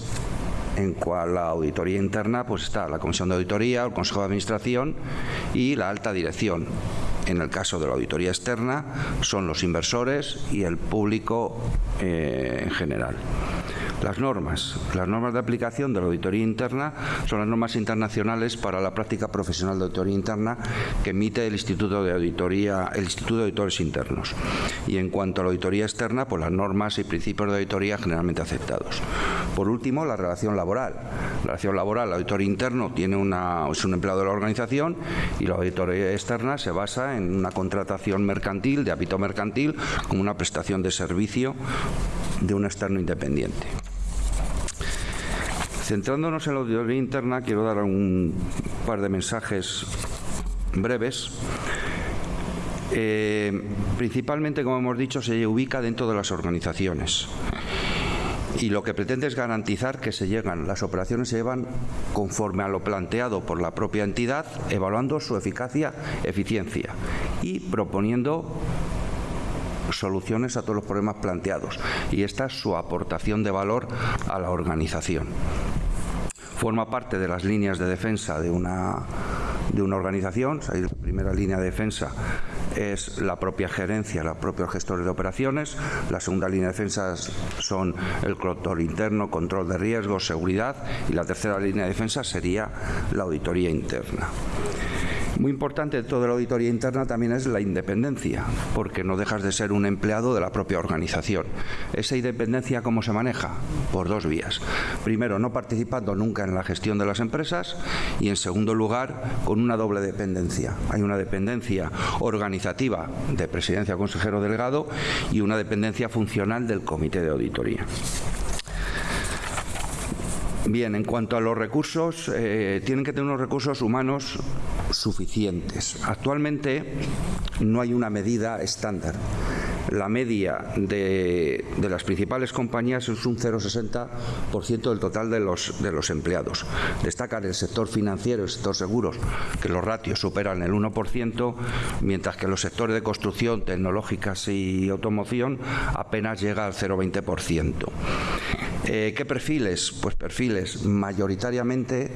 S6: en cual la auditoría interna pues está la Comisión de Auditoría, el Consejo de Administración y la alta dirección. En el caso de la auditoría externa son los inversores y el público eh, en general. Las normas. Las normas de aplicación de la auditoría interna son las normas internacionales para la práctica profesional de auditoría interna que emite el Instituto de Auditoría, el Instituto de Auditores Internos. Y en cuanto a la auditoría externa, pues las normas y principios de auditoría generalmente aceptados. Por último, la relación laboral. La relación laboral, el auditor interno tiene una, es un empleado de la organización y la auditoría externa se basa en una contratación mercantil, de hábito mercantil, como una prestación de servicio de un externo independiente. Centrándonos en la auditoría interna, quiero dar un par de mensajes breves. Eh, principalmente, como hemos dicho, se ubica dentro de las organizaciones y lo que pretende es garantizar que se llegan, las operaciones se llevan conforme a lo planteado por la propia entidad, evaluando su eficacia, eficiencia y proponiendo soluciones a todos los problemas planteados y esta es su aportación de valor a la organización. Forma parte de las líneas de defensa de una, de una organización, la primera línea de defensa es la propia gerencia, los propios gestores de operaciones. La segunda línea de defensa son el control interno, control de riesgos, seguridad. Y la tercera línea de defensa sería la auditoría interna. Muy importante de toda la auditoría interna también es la independencia, porque no dejas de ser un empleado de la propia organización. Esa independencia, ¿cómo se maneja? Por dos vías. Primero, no participando nunca en la gestión de las empresas y, en segundo lugar, con una doble dependencia. Hay una dependencia organizativa de presidencia consejero delegado y una dependencia funcional del comité de auditoría. Bien, en cuanto a los recursos, eh, tienen que tener unos recursos humanos suficientes. Actualmente no hay una medida estándar. La media de, las principales compañías es un 0,60% del total de los, de los empleados. Destacan el sector financiero, el sector seguros, que los ratios superan el 1%, mientras que los sectores de construcción, tecnológicas y automoción apenas llega al 0,20%. Eh, ¿Qué perfiles? Pues perfiles mayoritariamente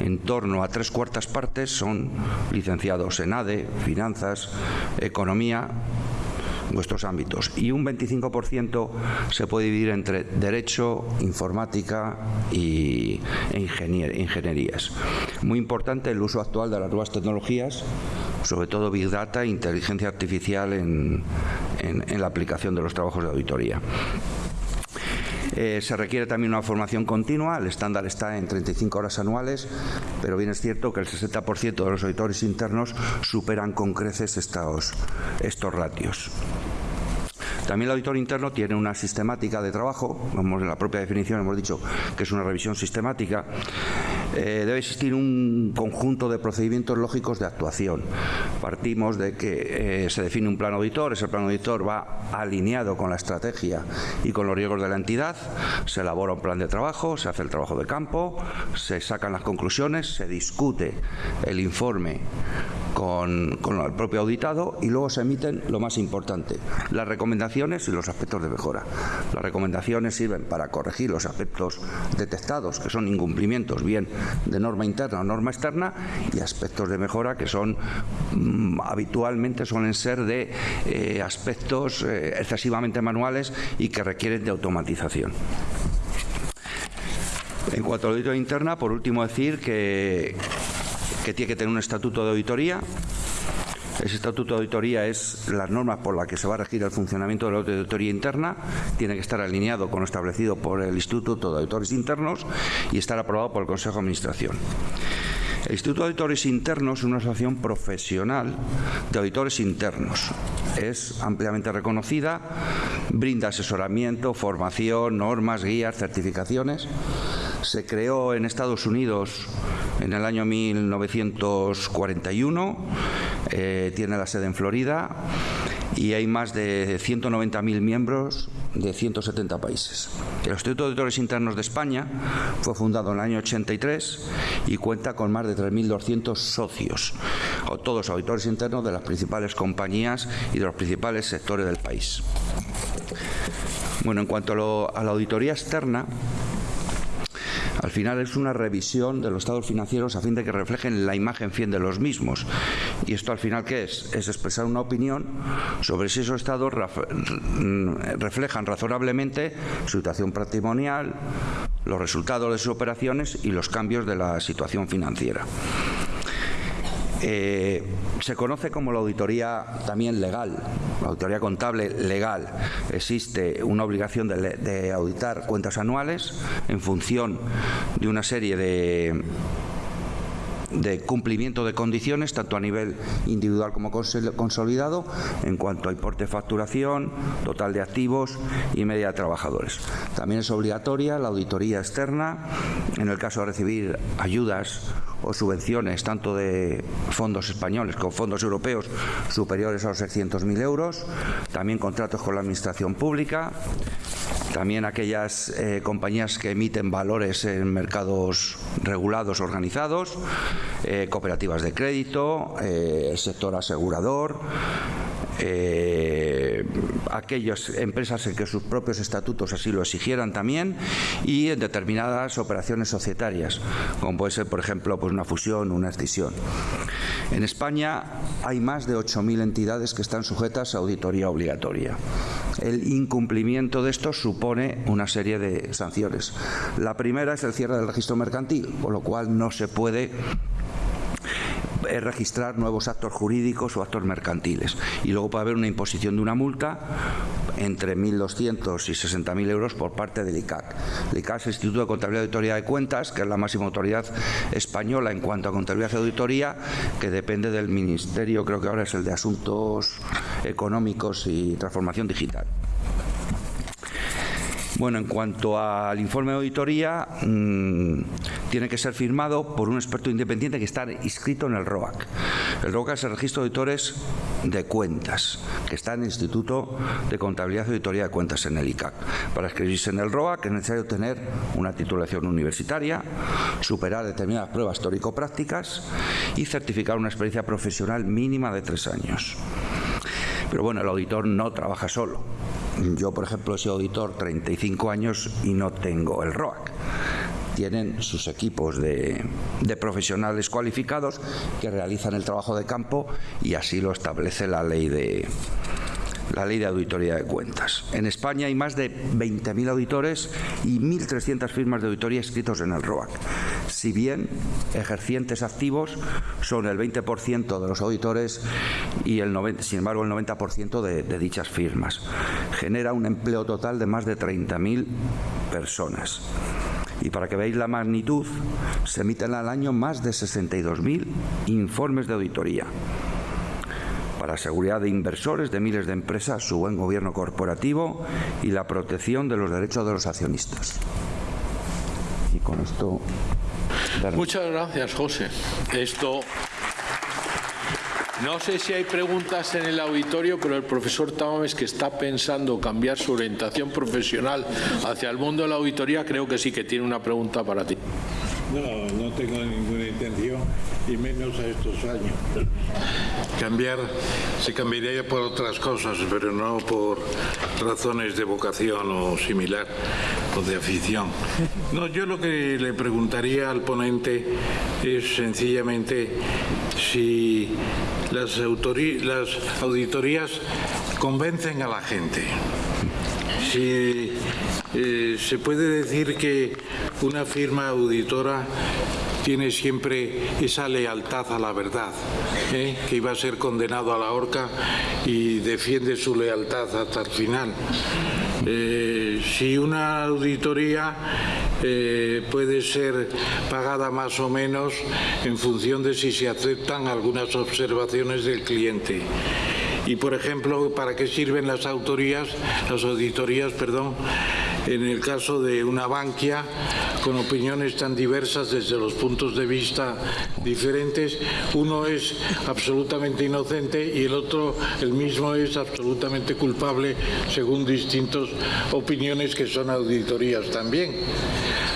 S6: en torno a tres cuartas partes son licenciados en ADE, finanzas, economía vuestros ámbitos y un 25% se puede dividir entre derecho, informática y, e ingenier, ingenierías. Muy importante el uso actual de las nuevas tecnologías, sobre todo Big Data e inteligencia artificial en, en la aplicación de los trabajos de auditoría. Eh, se requiere también una formación continua, el estándar está en 35 horas anuales, pero bien es cierto que el 60% de los auditores internos superan con creces estos, estos ratios. También el auditor interno tiene una sistemática de trabajo, como en la propia definición hemos dicho que es una revisión sistemática, eh, debe existir un conjunto de procedimientos lógicos de actuación. Partimos de que eh, se define un plan auditor, ese plan auditor va alineado con la estrategia y con los riesgos de la entidad, se elabora un plan de trabajo, se hace el trabajo de campo, se sacan las conclusiones, se discute el informe con, el propio auditado y luego se emiten lo más importante, y los aspectos de mejora. Las recomendaciones sirven para corregir los aspectos detectados, que son incumplimientos bien de norma interna o norma externa, y aspectos de mejora que son mm, habitualmente suelen ser de eh, aspectos eh, excesivamente manuales y que requieren de automatización. En cuanto a la auditoría interna, por último decir que, que tiene que tener un estatuto de auditoría. Ese estatuto de auditoría es las normas por las que se va a regir el funcionamiento de la auditoría interna. Tiene que estar alineado con lo establecido por el Instituto de Auditores Internos y estar aprobado por el Consejo de Administración. El Instituto de Auditores Internos es una asociación profesional de auditores internos. Es ampliamente reconocida, brinda asesoramiento, formación, normas, guías, certificaciones. Se creó en Estados Unidos en el año 1941, eh, tiene la sede en Florida y hay más de 190.000 miembros de 170 países. El Instituto de Auditores Internos de España fue fundado en el año 83 y cuenta con más de 3.200 socios, o todos auditores internos de las principales compañías y de los principales sectores del país. Bueno, en cuanto a la auditoría externa, al final es una revisión de los estados financieros a fin de que reflejen la imagen fiel de los mismos. ¿Y esto al final qué es? Es expresar una opinión sobre si esos estados reflejan razonablemente su situación patrimonial, los resultados de sus operaciones y los cambios de la situación financiera. Eh, se conoce como la auditoría también legal, la auditoría contable legal. Existe una obligación de auditar cuentas anuales en función de una serie de de cumplimiento de condiciones, tanto a nivel individual como consolidado, en cuanto a importe de facturación, total de activos y media de trabajadores. También es obligatoria la auditoría externa en el caso de recibir ayudas o subvenciones tanto de fondos españoles como fondos europeos superiores a los 600.000 euros, también contratos con la Administración Pública, también aquellas eh, compañías que emiten valores en mercados regulados organizados, eh, cooperativas de crédito, eh, sector asegurador, eh, aquellas empresas en que sus propios estatutos así lo exigieran también y en determinadas operaciones societarias, como puede ser, por ejemplo, pues una fusión, una escisión. En España hay más de 8.000 entidades que están sujetas a auditoría obligatoria. El incumplimiento de esto supone una serie de sanciones. La primera es el cierre del registro mercantil, por lo cual no se puede registrar nuevos actos jurídicos o actos mercantiles. Y luego puede haber una imposición de una multa entre 1.200 y 60.000 euros por parte del ICAC. El ICAC es el Instituto de Contabilidad y Auditoría de Cuentas, que es la máxima autoridad española en cuanto a contabilidad y auditoría, que depende del Ministerio, creo que ahora es el de Asuntos Económicos y Transformación Digital. Bueno, en cuanto al informe de auditoría, mm, tiene que ser firmado por un experto independiente que está inscrito en el ROAC. El ROAC es el Registro de Auditores de Cuentas, que está en el Instituto de Contabilidad y Auditoría de Cuentas en el ICAC. Para escribirse en el ROAC es necesario tener una titulación universitaria, superar determinadas pruebas teórico-prácticas y certificar una experiencia profesional mínima de tres años. Pero bueno, el auditor no trabaja solo yo, por ejemplo, he sido auditor 35 años y no tengo el ROAC. Tienen sus equipos de, profesionales cualificados que realizan el trabajo de campo y así lo establece la ley de, la ley de auditoría de cuentas. En España hay más de 20.000 auditores y 1.300 firmas de auditoría escritos en el ROAC. Si bien ejercientes activos son el 20% de los auditores y el 90, sin embargo el 90% de, de dichas firmas. Genera un empleo total de más de 30.000 personas. Y para que veáis la magnitud, se emiten al año más de 62.000 informes de auditoría para seguridad de inversores, de miles de empresas, su buen gobierno corporativo y la protección de los derechos de los accionistas. Y con esto...
S4: Muchas gracias, José. Esto... No sé si hay preguntas en el auditorio, pero el profesor Tamames, que está pensando cambiar su orientación profesional hacia el mundo de la auditoría, creo que sí que tiene una pregunta para ti.
S3: No, no tengo ninguna intención y menos a estos años. Cambiar, se cambiaría por otras cosas, pero no por razones de vocación o similar o de afición. No, yo lo que le preguntaría al ponente es sencillamente si las, las auditorías convencen a la gente. Si eh, se puede decir que una firma auditora tiene siempre esa lealtad a la verdad, ¿eh? que iba a ser condenado a la horca y defiende su lealtad hasta el final. Eh, si una auditoría eh, puede ser pagada más o menos en función de si se aceptan algunas observaciones del cliente. Y, por ejemplo, ¿para qué sirven las autorías, las auditorías, perdón, en el caso de una banquia con opiniones tan diversas desde los puntos de vista diferentes, uno es absolutamente inocente y el otro, el mismo, es absolutamente culpable según distintas opiniones que son auditorías también.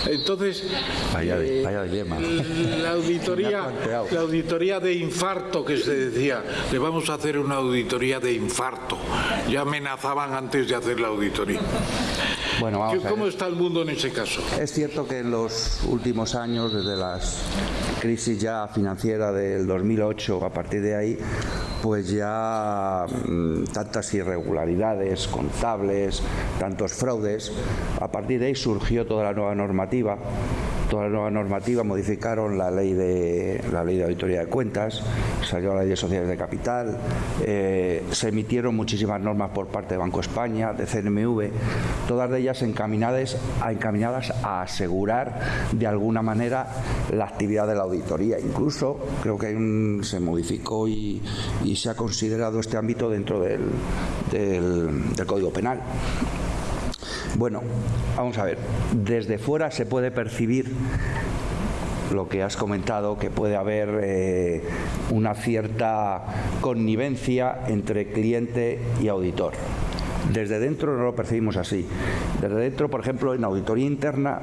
S3: Entonces,
S6: eh,
S3: La, auditoría, la auditoría de infarto que se decía, le vamos a hacer una auditoría de infarto. Ya amenazaban antes de hacer la auditoría.
S6: Bueno, vamos
S3: ¿Cómo está el mundo en ese caso?
S6: Es cierto que en los últimos años, desde las crisis ya financiera del 2008, a partir de ahí, pues ya mm, tantas irregularidades contables, tantos fraudes, a partir de ahí surgió toda la nueva normativa toda la nueva normativa, modificaron la ley de la ley de auditoría de cuentas, salió la ley de sociedades de capital, eh, se emitieron muchísimas normas por parte de Banco España, de CNMV, todas de ellas encaminadas a, encaminadas a asegurar de alguna manera la actividad de la auditoría. Incluso creo que se modificó y, se ha considerado este ámbito dentro del Código Penal. Bueno, vamos a ver, desde fuera se puede percibir lo que has comentado, que puede haber eh, una cierta connivencia entre cliente y auditor. Desde dentro no lo percibimos así. Desde dentro, por ejemplo, en auditoría interna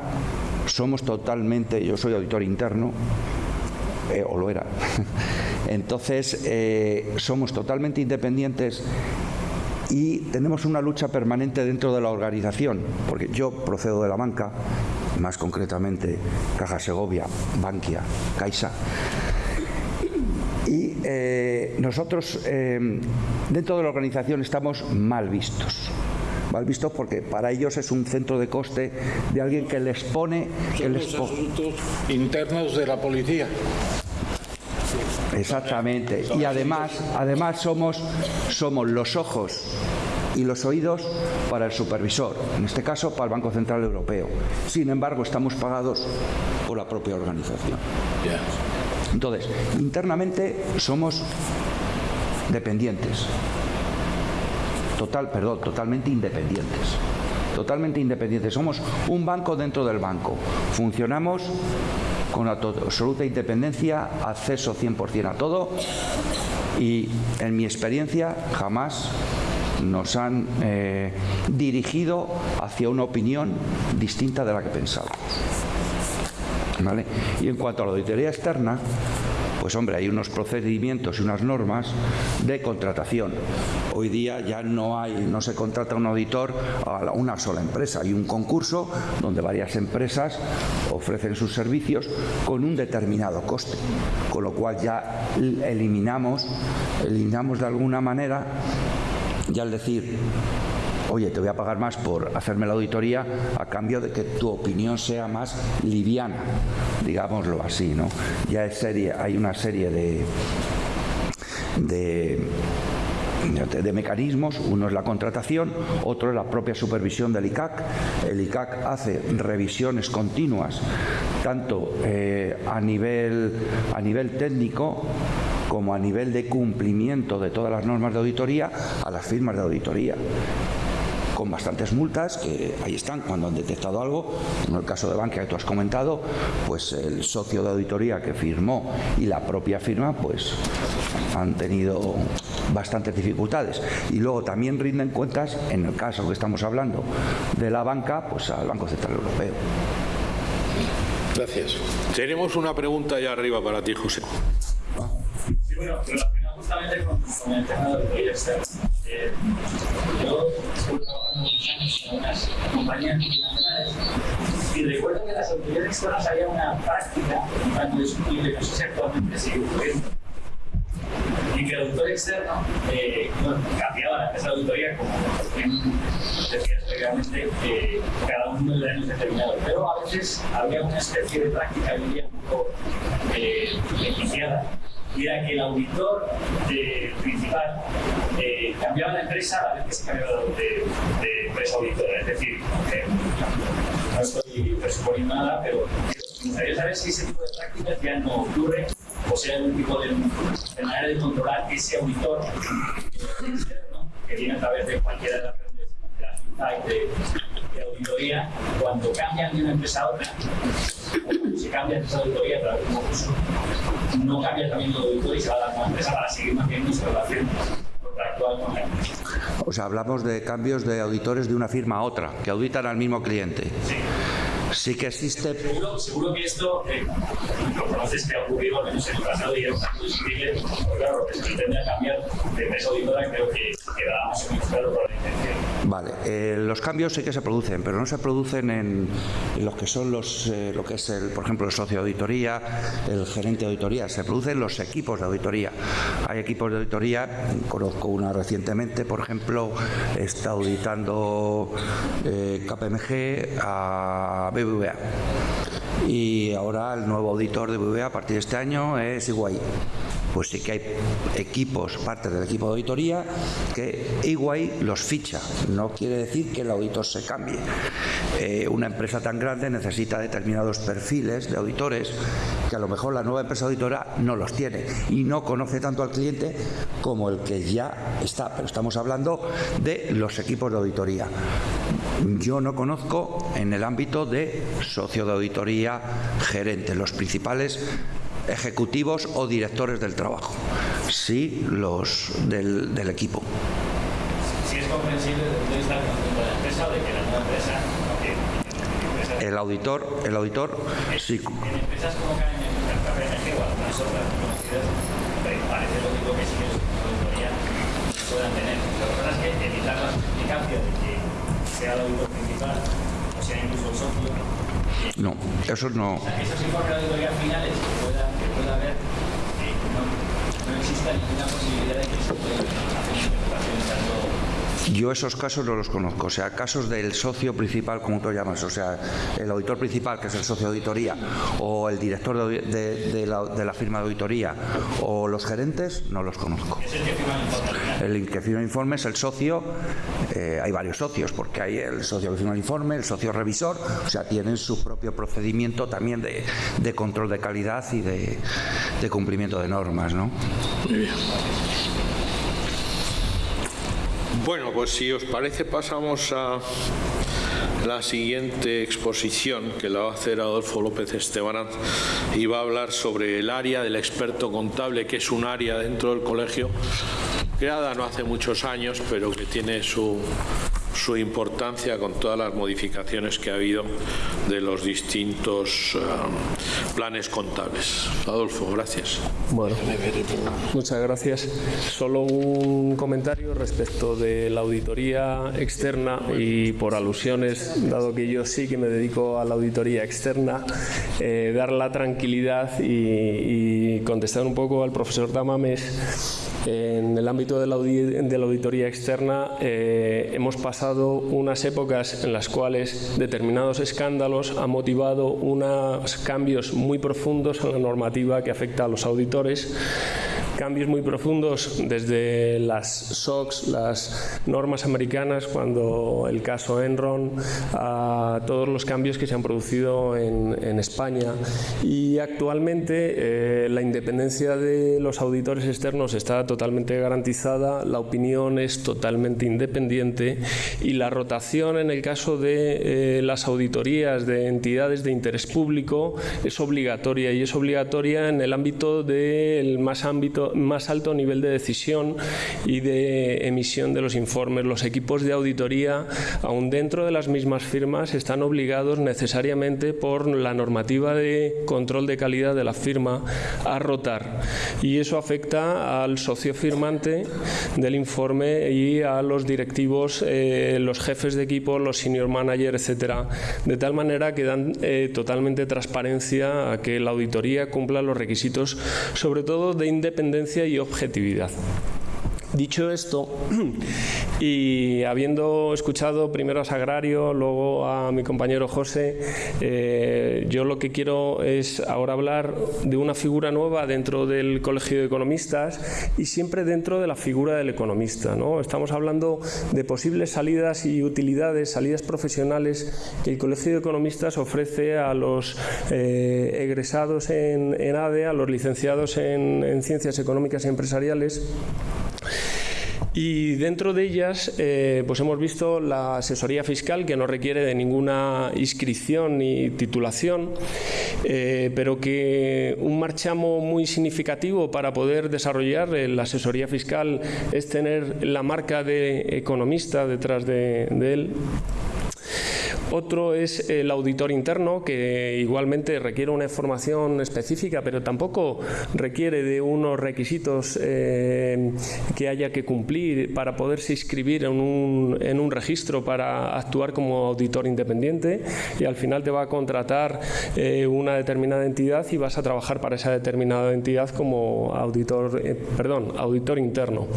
S6: somos totalmente, yo soy auditor interno, eh, o lo era. Entonces, eh, somos totalmente independientes y tenemos una lucha permanente dentro de la organización, porque yo procedo de la banca, más concretamente Caja Segovia, Bankia, Caixa, y eh, nosotros eh, dentro de la organización estamos mal vistos. Mal vistos porque para ellos es un centro de coste de alguien que les pone
S3: que les los asuntos internos de la policía
S6: Exactamente. Y además, además somos, somos los ojos y los oídos para el supervisor, en este caso para el Banco Central Europeo. Sin embargo, estamos pagados por la propia organización. Entonces, internamente somos dependientes. Total, perdón, totalmente independientes. Totalmente independientes. Somos un banco dentro del banco. Funcionamos con absoluta independencia, acceso 100% a todo y en mi experiencia jamás nos han eh, dirigido hacia una opinión distinta de la que pensábamos. Y en cuanto a la auditoría externa, pues hombre, hay unos procedimientos y unas normas de contratación. Hoy día ya no se contrata un auditor a una sola empresa, hay un concurso donde varias empresas ofrecen sus servicios con un determinado coste, con lo cual ya eliminamos, eliminamos de alguna manera, ya al decir oye, te voy a pagar más por hacerme la auditoría a cambio de que tu opinión sea más liviana, digámoslo así, ¿no? Ya es serie, hay una serie de, de mecanismos, uno es la contratación, otro es la propia supervisión del ICAC. El ICAC hace revisiones continuas, tanto eh, a, nivel, a nivel técnico como a nivel de cumplimiento de todas las normas de auditoría a las firmas de auditoría con bastantes multas que ahí están cuando han detectado algo. En el caso de Bankia que tú has comentado, pues el socio de auditoría que firmó y la propia firma pues han tenido bastantes dificultades. Y luego también rinden cuentas, en el caso que estamos hablando de la banca, pues al Banco Central Europeo.
S4: Gracias. Tenemos una pregunta allá arriba para ti, José.
S7: Sí, bueno, relacionado justamente con, con el tema de auditoría externa. Eh, yo y recuerdo que en las auditorías externas había una práctica tanto discutible, no sé si actualmente sigue ocurriendo, y que el auditor externo eh, cambiaba la empresa de auditoría como decías previamente eh, cada uno de años determinados, pero a veces había una especie de práctica diría, un poco eh, y era que el auditor eh, principal eh, cambiaba de empresa a la vez que se cambiaba de, de empresa auditora. Es decir, eh, no estoy presuponiendo nada, pero me gustaría saber si ese tipo de prácticas ya no ocurre o si hay algún tipo de, de manera de controlar ese auditor externo, que viene a través de cualquiera de las de de, auditoría, cuando cambian de una empresa a otra, o se cambia de auditoría a través de un concurso, no cambia también el auditor y se va a dar una empresa para seguir manteniendo su relación contractual con la empresa.
S6: O sea, hablamos de cambios de auditores de una firma a otra, que auditan al mismo cliente.
S7: Sí.
S6: Sí que existe
S7: Seguro, seguro que esto eh, lo conoces que ha ocurrido en el pasado y era un tanto discutible, porque claro, que se pretende cambiar de empresa auditora creo que quedará más o menos claro por la intención.
S6: Vale, eh, los cambios sí que se producen, pero no se producen en, en lo que son los, eh, lo que es el, por ejemplo, el socio de auditoría, el gerente de auditoría, se producen los equipos de auditoría. Hay equipos de auditoría, conozco una recientemente, por ejemplo, está auditando KPMG a BBVA. Y ahora el nuevo auditor de BBVA a partir de este año es Iguay pues sí que hay equipos, parte del equipo de auditoría, que EY los ficha. No quiere decir que el auditor se cambie. Eh, una empresa tan grande necesita determinados perfiles de auditores que a lo mejor la nueva empresa auditora no los tiene y no conoce tanto al cliente como el que ya está. Pero estamos hablando de los equipos de auditoría. Yo no conozco en el ámbito de socio de auditoría, gerente, los principales ejecutivos o directores del trabajo, sí los del, del equipo.
S7: Si es comprensible desde el punto de vista del conjunto de la empresa o de que la nueva empresa,
S6: El auditor, el auditor sí,
S7: en empresas como KPMG o algunas otras conocidas, parece lógico que sí que los auditoría puedan tener. Lo que pasa es que evitar la justificancia de que sea el auditor principal o sea incluso el socio,
S6: no, eso no.
S7: esos informes de auditoría finales que pueda, que pueda haber, que no, no exista ninguna posibilidad de que se pueda hacer interpretaciones tanto
S6: Yo esos casos no los conozco, o sea, casos del socio principal, como tú llamas, o sea, el auditor principal, que es el socio de auditoría, o el director de, de- de la, de la firma de auditoría, o los gerentes, no los conozco.
S7: es el que firma el informe.
S6: El que firma el informe es el socio, eh, hay varios socios, porque hay el socio que firma el informe, el socio revisor, o sea, tienen su propio procedimiento también de, de control de calidad y de, de cumplimiento de normas, ¿no?
S4: Bueno, pues si os parece pasamos a la siguiente exposición que la va a hacer Adolfo López Estebanaz y va a hablar sobre el área del experto contable, que es un área dentro del colegio creada no hace muchos años, pero que tiene su, su importancia con todas las modificaciones que ha habido de los distintos eh, planes contables. Adolfo, gracias.
S8: Bueno, muchas gracias. Solo un comentario respecto de la auditoría externa y por alusiones, dado que yo sí que me dedico a la auditoría externa, eh, dar la tranquilidad y, y contestar un poco al profesor Tamames. En el ámbito de la, auditoría externa eh, hemos pasado unas épocas en las cuales determinados escándalos han motivado unos cambios muy profundos en la normativa que afecta a los auditores cambios muy profundos desde las SOX, las normas americanas, cuando el caso Enron, a todos los cambios que se han producido en, en España. Y actualmente eh, la independencia de los auditores externos está totalmente garantizada, la opinión es totalmente independiente y la rotación en el caso de eh, las auditorías de entidades de interés público es obligatoria y es obligatoria en el ámbito del más ámbito más alto nivel de decisión y de emisión de los informes. Los equipos de auditoría, aún dentro de las mismas firmas, están obligados necesariamente por la normativa de control de calidad de la firma a rotar y eso afecta al socio firmante del informe y a los directivos, eh, los jefes de equipo, los senior managers, etcétera, de tal manera que dan eh, totalmente transparencia a que la auditoría cumpla los requisitos, sobre todo de independencia y objetividad. Dicho esto, y habiendo escuchado primero a Sagrario, luego a mi compañero José, eh, yo lo que quiero es ahora hablar de una figura nueva dentro del Colegio de Economistas y siempre dentro de la figura del economista. ¿no? Estamos hablando de posibles salidas y utilidades, salidas profesionales que el Colegio de Economistas ofrece a los eh, egresados en, ADE, a los licenciados en, en Ciencias Económicas y Empresariales y dentro de ellas eh, pues hemos visto la asesoría fiscal que no requiere de ninguna inscripción ni titulación, eh, pero que un marchamo muy significativo para poder desarrollar la asesoría fiscal es tener la marca de economista detrás de él. Otro es el auditor interno, que igualmente requiere una formación específica, pero tampoco requiere de unos requisitos eh, que haya que cumplir para poderse inscribir en un, registro para actuar como auditor independiente y al final te va a contratar eh, una determinada entidad y vas a trabajar para esa determinada entidad como auditor, eh, perdón, auditor interno.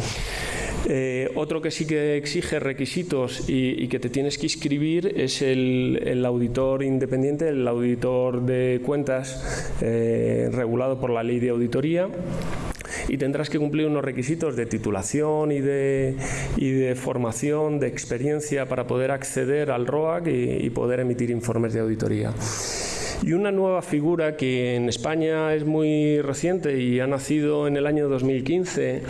S8: Eh, otro que sí que exige requisitos y, que te tienes que inscribir es el, auditor independiente, el auditor de cuentas eh, regulado por la ley de auditoría y tendrás que cumplir unos requisitos de titulación y de, y de formación, de experiencia para poder acceder al ROAC y poder emitir informes de auditoría. Y una nueva figura que en España es muy reciente y ha nacido en el año 2015,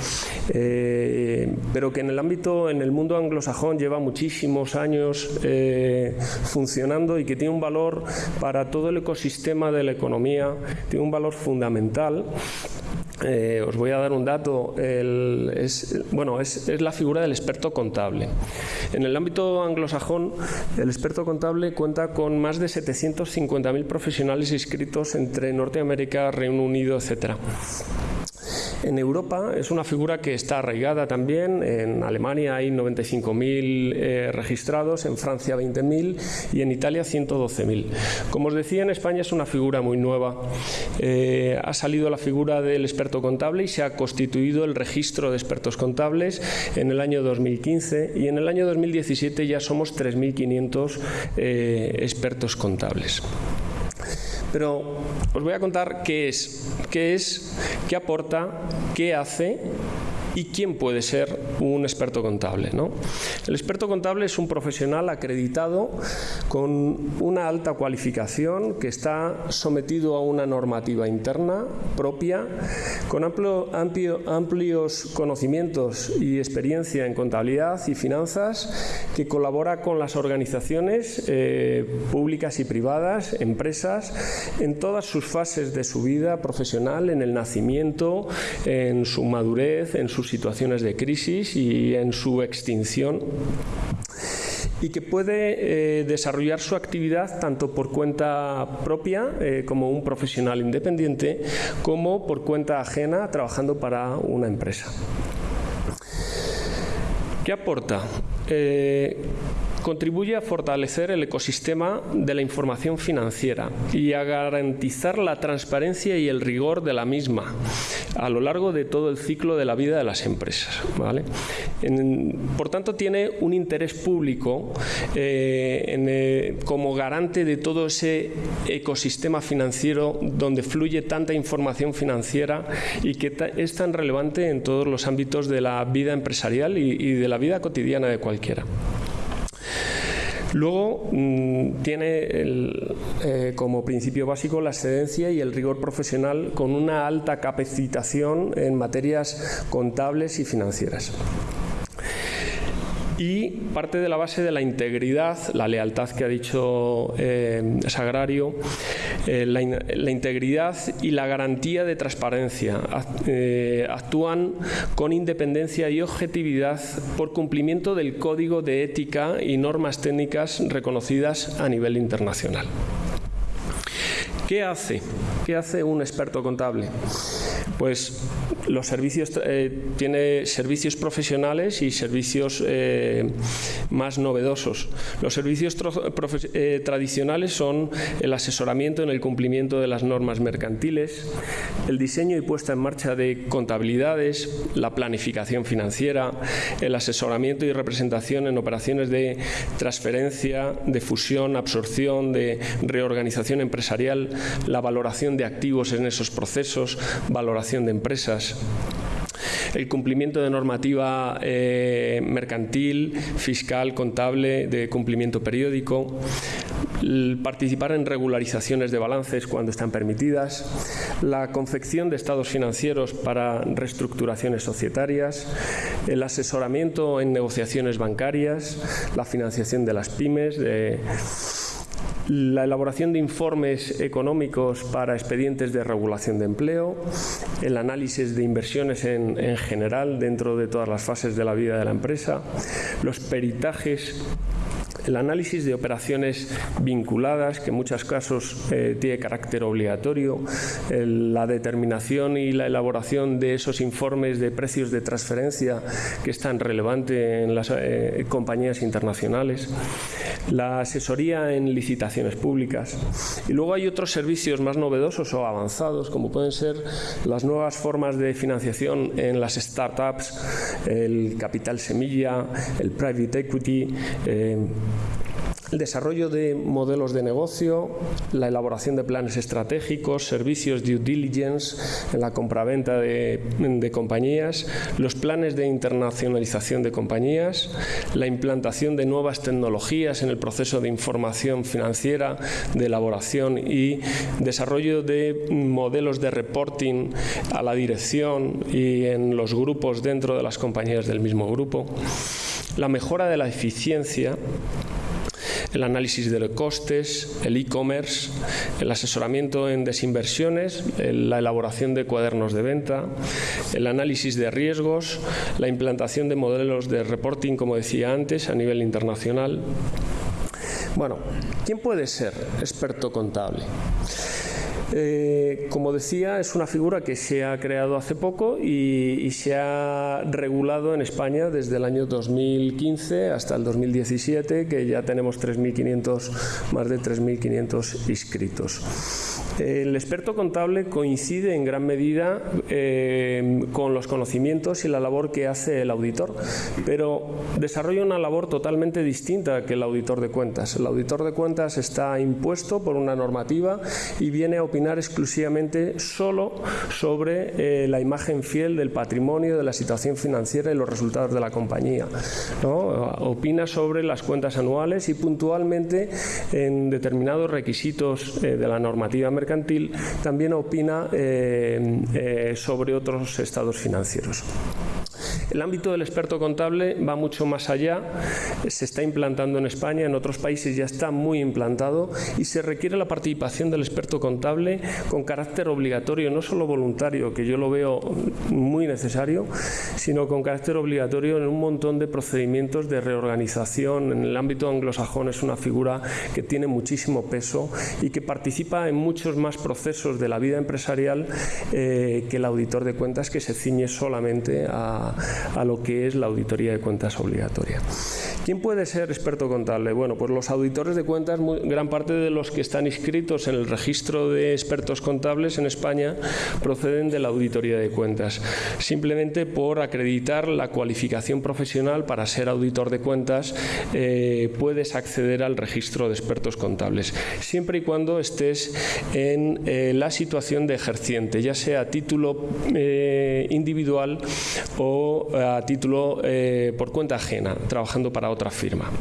S8: eh, pero que en el ámbito, en el mundo anglosajón lleva muchísimos años eh, funcionando y que tiene un valor para todo el ecosistema de la economía, tiene un valor fundamental eh, os voy a dar un dato, es, bueno, es, la figura del experto contable. En el ámbito anglosajón, el experto contable cuenta con más de 750.000 profesionales inscritos entre Norteamérica, Reino Unido, etcétera. En Europa es una figura que está arraigada también. En Alemania hay 95.000 eh, registrados, en Francia 20.000 y en Italia 112.000. Como os decía, en España es una figura muy nueva. Eh, ha salido la figura del experto contable y se ha constituido el registro de expertos contables en el año 2015 y en el año 2017 ya somos 3.500 eh, expertos contables. Pero os voy a contar qué es, qué es, qué aporta, qué hace ¿Y quién puede ser un experto contable? ¿no? El experto contable es un profesional acreditado con una alta cualificación que está sometido a una normativa interna propia, con amplios conocimientos y experiencia en contabilidad y finanzas, que colabora con las organizaciones eh, públicas y privadas, empresas, en todas sus fases de su vida profesional, en el nacimiento, en su madurez, en sus situaciones de crisis y en su extinción y que puede eh, desarrollar su actividad tanto por cuenta propia eh, como un profesional independiente como por cuenta ajena trabajando para una empresa. ¿Qué aporta? Eh, contribuye a fortalecer el ecosistema de la información financiera y a garantizar la transparencia y el rigor de la misma a lo largo de todo el ciclo de la vida de las empresas. por tanto, tiene un interés público eh, eh, como garante de todo ese ecosistema financiero donde fluye tanta información financiera y que es tan relevante en todos los ámbitos de la vida empresarial y de la vida cotidiana de cualquiera. Luego mm, tiene eh, como principio básico la excedencia y el rigor profesional con una alta capacitación en materias contables y financieras. Y parte de la base de la integridad, la lealtad que ha dicho eh, Sagrario, eh, la, integridad y la garantía de transparencia. Eh, actúan con independencia y objetividad por cumplimiento del código de ética y normas técnicas reconocidas a nivel internacional. ¿Qué hace? ¿Qué hace un experto contable? Pues los servicios eh, tiene servicios profesionales y servicios eh, más novedosos. Los servicios eh, tradicionales son el asesoramiento en el cumplimiento de las normas mercantiles, el diseño y puesta en marcha de contabilidades, la planificación financiera, el asesoramiento y representación en operaciones de transferencia, de fusión, absorción, de reorganización empresarial, la valoración de activos en esos procesos, valoración de empresas el cumplimiento de normativa eh, mercantil, fiscal, contable, de cumplimiento periódico, participar en regularizaciones de balances cuando están permitidas, la confección de estados financieros para reestructuraciones societarias, el asesoramiento en negociaciones bancarias, la financiación de las pymes, de la elaboración de informes económicos para expedientes de regulación de empleo, el análisis de inversiones en, general dentro de todas las fases de la vida de la empresa, los peritajes el análisis de operaciones vinculadas, que en muchos casos eh, tiene carácter obligatorio, la determinación y la elaboración de esos informes de precios de transferencia que es tan relevante en las eh, compañías internacionales, la asesoría en licitaciones públicas. Y luego hay otros servicios más novedosos o avanzados, como pueden ser las nuevas formas de financiación en las startups, el capital semilla, el private equity. Eh, el desarrollo de modelos de negocio, la elaboración de planes estratégicos, servicios due diligence en la compraventa de, de compañías, los planes de internacionalización de compañías, la implantación de nuevas tecnologías en el proceso de información financiera, de elaboración y desarrollo de modelos de reporting a la dirección y en los grupos dentro de las compañías del mismo grupo, la mejora de la eficiencia el análisis de costes, el e-commerce, el asesoramiento en desinversiones, la elaboración de cuadernos de venta, el análisis de riesgos, la implantación de modelos de reporting, como decía antes, a nivel internacional. Bueno, ¿quién puede ser experto contable? Eh, como decía, es una figura que se ha creado hace poco y, se ha regulado en España desde el año 2015 hasta el 2017, que ya tenemos 3.500, más de 3.500 inscritos. El experto contable coincide en gran medida eh, con los conocimientos y la labor que hace el auditor, pero desarrolla una labor totalmente distinta que el auditor de cuentas. El auditor de cuentas está impuesto por una normativa y viene a opinar exclusivamente solo sobre eh, la imagen fiel del patrimonio, de la situación financiera y los resultados de la compañía. Opina sobre las cuentas anuales y puntualmente en determinados requisitos eh, de la normativa mercantil también opina eh, eh, sobre otros estados financieros. El ámbito del experto contable va mucho más allá, se está implantando en España, en otros países ya está muy implantado y se requiere la participación del experto contable con carácter obligatorio, no solo voluntario, que yo lo veo muy necesario, sino con carácter obligatorio en un montón de procedimientos de reorganización. En el ámbito anglosajón es una figura que tiene muchísimo peso y que participa en muchos más procesos de la vida empresarial eh, que el auditor de cuentas que se ciñe solamente a, a lo que es la auditoría de cuentas obligatoria. ¿Quién puede ser experto contable? Bueno, pues los auditores de cuentas, gran parte de los que están inscritos en el registro de expertos contables en España proceden de la auditoría de cuentas, simplemente por acreditar la cualificación profesional para ser auditor de cuentas eh, puedes acceder al registro de expertos contables, siempre y cuando estés en eh, la situación de ejerciente, ya sea a título eh, individual o a título por cuenta ajena, trabajando para otra firma.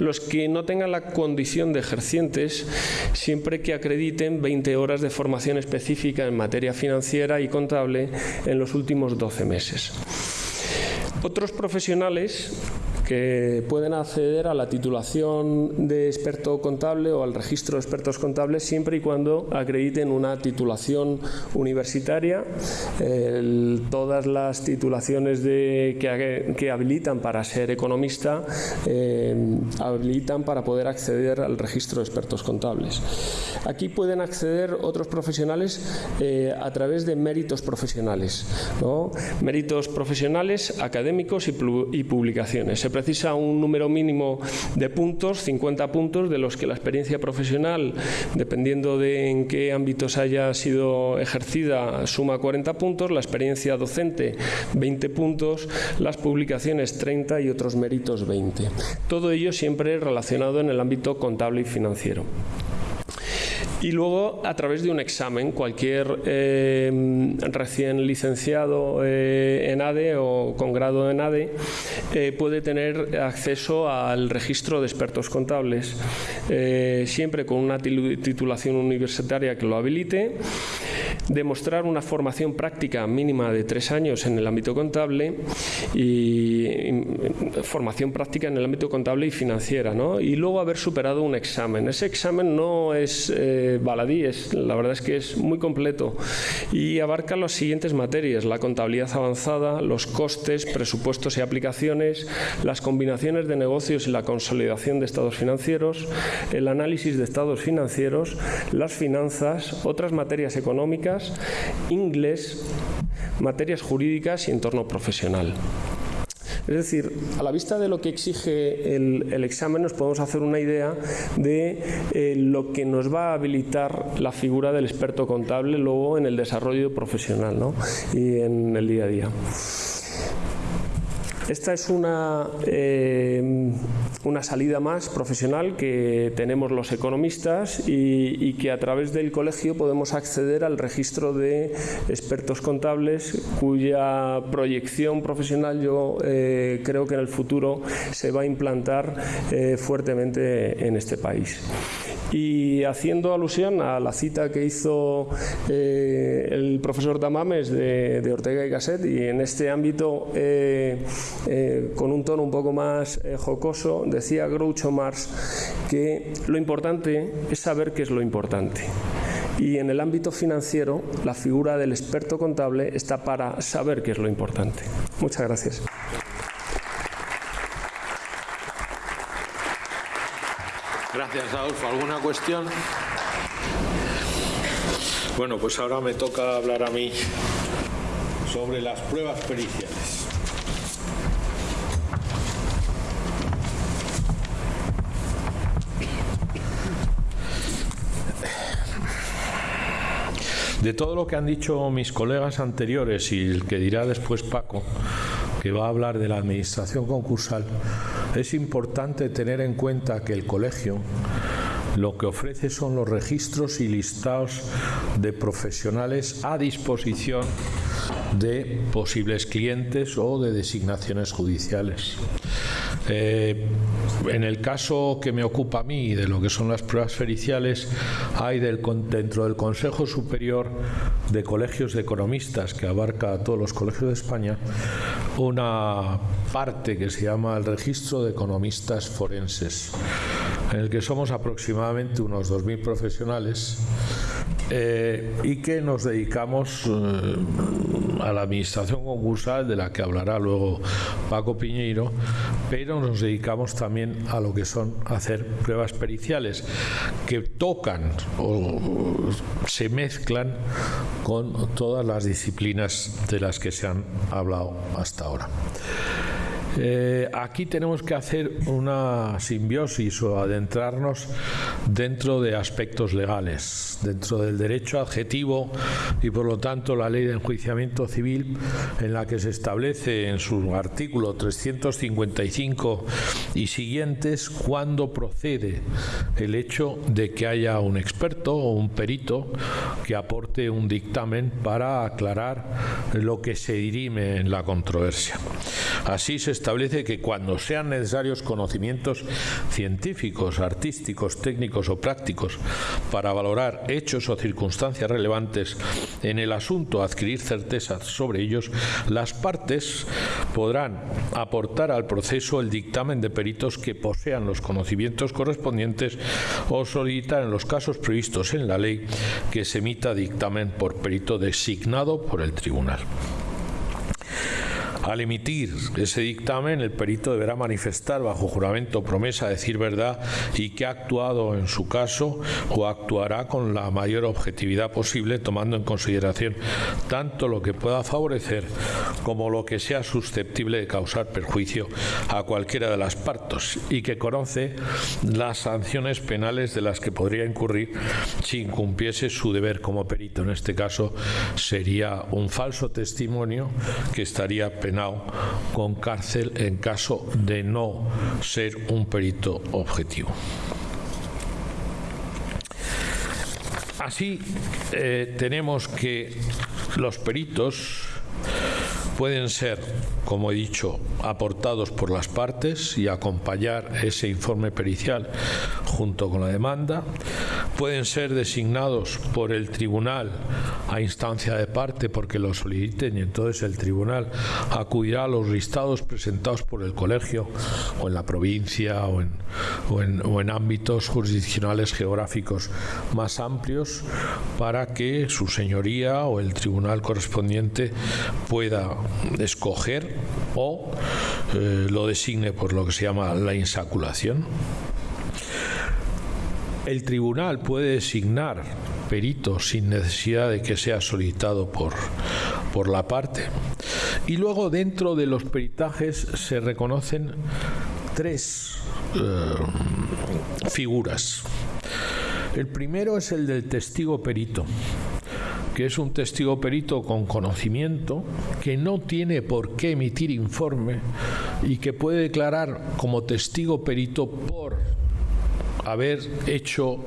S8: Los que no tengan la condición de ejercientes, siempre que acrediten 20 horas de formación específica en materia financiera y contable en los últimos 12 meses. Otros profesionales que pueden acceder a la titulación de experto contable o al registro de expertos contables siempre y cuando acrediten una titulación universitaria. todas las titulaciones de, que, habilitan para ser economista eh, habilitan para poder acceder al registro de expertos contables. Aquí pueden acceder otros profesionales eh, a través de méritos profesionales, méritos profesionales, académicos y, y publicaciones. Precisa un número mínimo de puntos, 50 puntos, de los que la experiencia profesional, dependiendo de en qué ámbitos haya sido ejercida, suma 40 puntos, la experiencia docente 20 puntos, las publicaciones 30 y otros méritos 20. Todo ello siempre relacionado en el ámbito contable y financiero y luego a través de un examen. Cualquier eh, recién licenciado eh, en ADE o con grado en ADE eh, puede tener acceso al registro de expertos contables, siempre con una titulación universitaria que lo habilite demostrar una formación práctica mínima de tres años en el ámbito contable y, formación práctica en el ámbito contable y financiera, ¿no? y luego haber superado un examen. Ese examen no es eh, baladí, es, la verdad es que es muy completo y abarca las siguientes materias, la contabilidad avanzada, los costes, presupuestos y aplicaciones, las combinaciones de negocios y la consolidación de estados financieros, el análisis de estados financieros, las finanzas, otras materias económicas, inglés, materias jurídicas y entorno profesional. Es decir, a la vista de lo que exige el, examen nos podemos hacer una idea de eh, lo que nos va a habilitar la figura del experto contable luego en el desarrollo profesional y en el día a día. Esta es una, eh, una salida más profesional que tenemos los economistas y, que a través del colegio podemos acceder al registro de expertos contables cuya proyección profesional yo eh, creo que en el futuro se va a implantar eh, fuertemente en este país. Y haciendo alusión a la cita que hizo eh, el profesor Damames de, Ortega y Gasset, y en este ámbito, con un tono un poco más jocoso, decía Groucho Marx que lo importante es saber qué es lo importante. Y en el ámbito financiero, la figura del experto contable está para saber qué es lo importante. Muchas gracias.
S4: Gracias, Adolfo. ¿Alguna cuestión? Bueno, pues ahora me toca hablar a mí sobre las pruebas periciales. De todo lo que han dicho mis colegas anteriores y el que dirá después Paco, que va a hablar de la administración concursal, es importante tener en cuenta que el colegio lo que ofrece son los registros y listados de profesionales a disposición de posibles clientes o de designaciones judiciales. Eh, en el caso que me ocupa a mí de lo que son las pruebas periciales, hay del, dentro del Consejo Superior de Colegios de Economistas, que abarca a todos los colegios de España, una parte que se llama el Registro de Economistas Forenses, en el que somos aproximadamente unos 2.000 profesionales eh, y que nos dedicamos eh, a la administración concursal, de la que hablará luego Paco Piñeiro, pero nos dedicamos también a lo que son hacer pruebas periciales que tocan o se mezclan con todas las disciplinas de las que se han hablado hasta ahora. Eh, aquí tenemos que hacer una simbiosis o adentrarnos dentro de aspectos legales, dentro del derecho adjetivo y por lo tanto la ley de enjuiciamiento civil en la que se establece en su artículo 355 y siguientes cuando procede el hecho de que haya un experto o un perito que aporte un dictamen para aclarar lo que se dirime en la controversia. Así se establece que cuando sean necesarios conocimientos científicos, artísticos, técnicos o prácticos para valorar hechos o circunstancias relevantes en el asunto, adquirir certezas sobre ellos, las partes podrán aportar al proceso el dictamen de peritos que posean los conocimientos correspondientes o solicitar en los casos previstos en la ley que se emita dictamen por perito designado por el tribunal. Al emitir ese dictamen, el perito deberá manifestar bajo juramento promesa decir verdad y que ha actuado en su caso o actuará con la mayor objetividad posible, tomando en consideración tanto lo que pueda favorecer como lo que sea susceptible de causar perjuicio a cualquiera de las partes y que conoce las sanciones penales de las que podría incurrir si incumpliese su deber como perito. En este caso sería un falso testimonio que estaría con cárcel en caso de no ser un perito objetivo. Así eh, tenemos que los peritos pueden ser, como he dicho, aportados por las partes y acompañar ese informe pericial junto con la demanda. Pueden ser designados por el tribunal a instancia de parte porque lo soliciten y entonces el tribunal acudirá a los listados presentados por el colegio o en la provincia o en, o en ámbitos jurisdiccionales geográficos más amplios para que su señoría o el tribunal correspondiente pueda escoger o eh, lo designe por lo que se llama la insaculación. El tribunal puede designar perito sin necesidad de que sea solicitado por, por la parte. Y luego dentro de los peritajes se reconocen tres eh, figuras. El primero es el del testigo perito que es un testigo perito con conocimiento, que no tiene por qué emitir informe y que puede declarar como testigo perito por haber hecho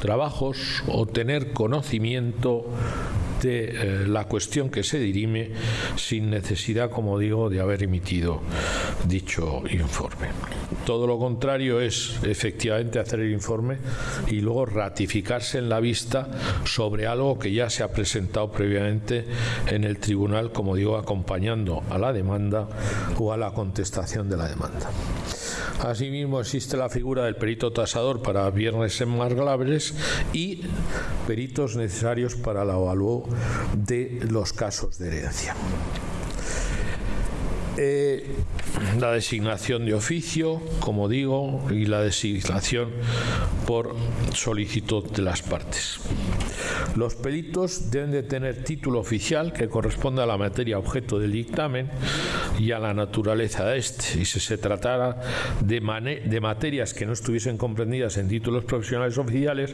S4: trabajos o tener conocimiento de eh, la cuestión que se dirime sin necesidad, como digo, de haber emitido dicho informe. Todo lo contrario es efectivamente hacer el informe y luego ratificarse en la vista sobre algo que ya se ha presentado previamente en el tribunal, como digo, acompañando a la demanda o a la contestación de la demanda. Asimismo, existe la figura del perito tasador para viernes en marglables y peritos necesarios para la evaluación de los casos de herencia. Eh, la designación de oficio, como digo, y la designación por solicitud de las partes. Los peritos deben de tener título oficial que corresponda a la materia objeto del dictamen y a la naturaleza de este. Y si se tratara de, de materias que no estuviesen comprendidas en títulos profesionales oficiales,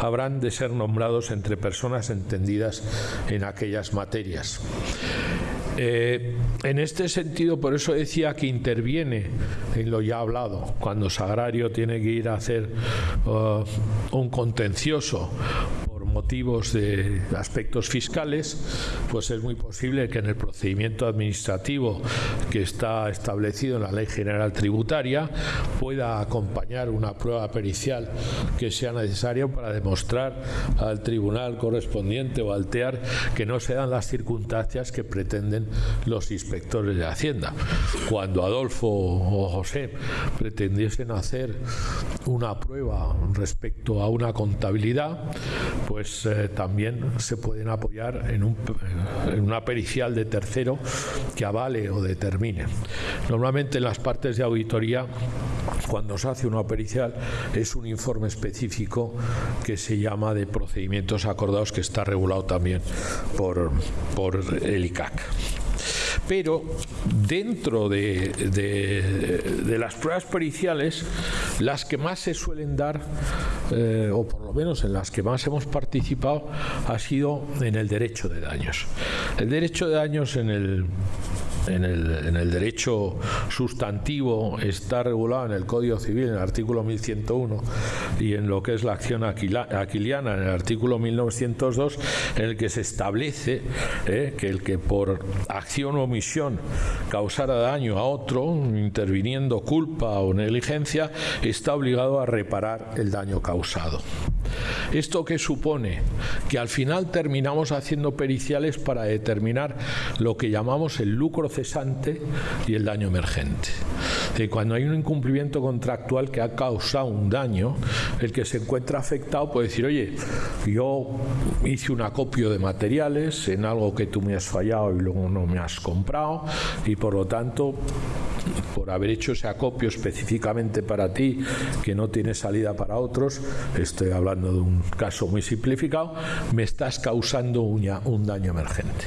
S4: habrán de ser nombrados entre personas entendidas en aquellas materias. Eh, en este sentido, por eso decía que interviene en lo ya hablado, cuando Sagrario tiene que ir a hacer uh, un contencioso motivos de aspectos fiscales, pues es muy posible que en el procedimiento administrativo que está establecido en la Ley General Tributaria pueda acompañar una prueba pericial que sea necesaria para demostrar al tribunal correspondiente o al TEAR que no se dan las circunstancias que pretenden los inspectores de Hacienda. Cuando Adolfo o José pretendiesen hacer una prueba respecto a una contabilidad, pues pues, eh, también se pueden apoyar en, una pericial de tercero que avale o determine. Normalmente en las partes de auditoría, cuando se hace una pericial, es un informe específico que se llama de procedimientos acordados que está regulado también por, por el ICAC pero dentro de, las pruebas periciales, las que más se suelen dar, eh, o por lo menos en las que más hemos participado, ha sido en el derecho de daños. El derecho de daños en el en el, derecho sustantivo está regulado en el Código Civil, en el artículo 1101, y en lo que es la acción aquiliana, en el artículo 1902, en el que se establece eh, que el que por acción o omisión causara daño a otro, interviniendo culpa o negligencia, está obligado a reparar el daño causado. ¿Esto qué supone? Que al final terminamos haciendo periciales para determinar lo que llamamos el lucro cesante y el daño emergente. Cuando hay un incumplimiento contractual que ha causado un daño, el que se encuentra afectado puede decir, oye, yo hice un acopio de materiales en algo que tú me has fallado y luego no me has comprado y por lo tanto por haber hecho ese acopio específicamente para ti que no tiene salida para otros, estoy hablando de un caso muy simplificado, me estás causando un daño emergente.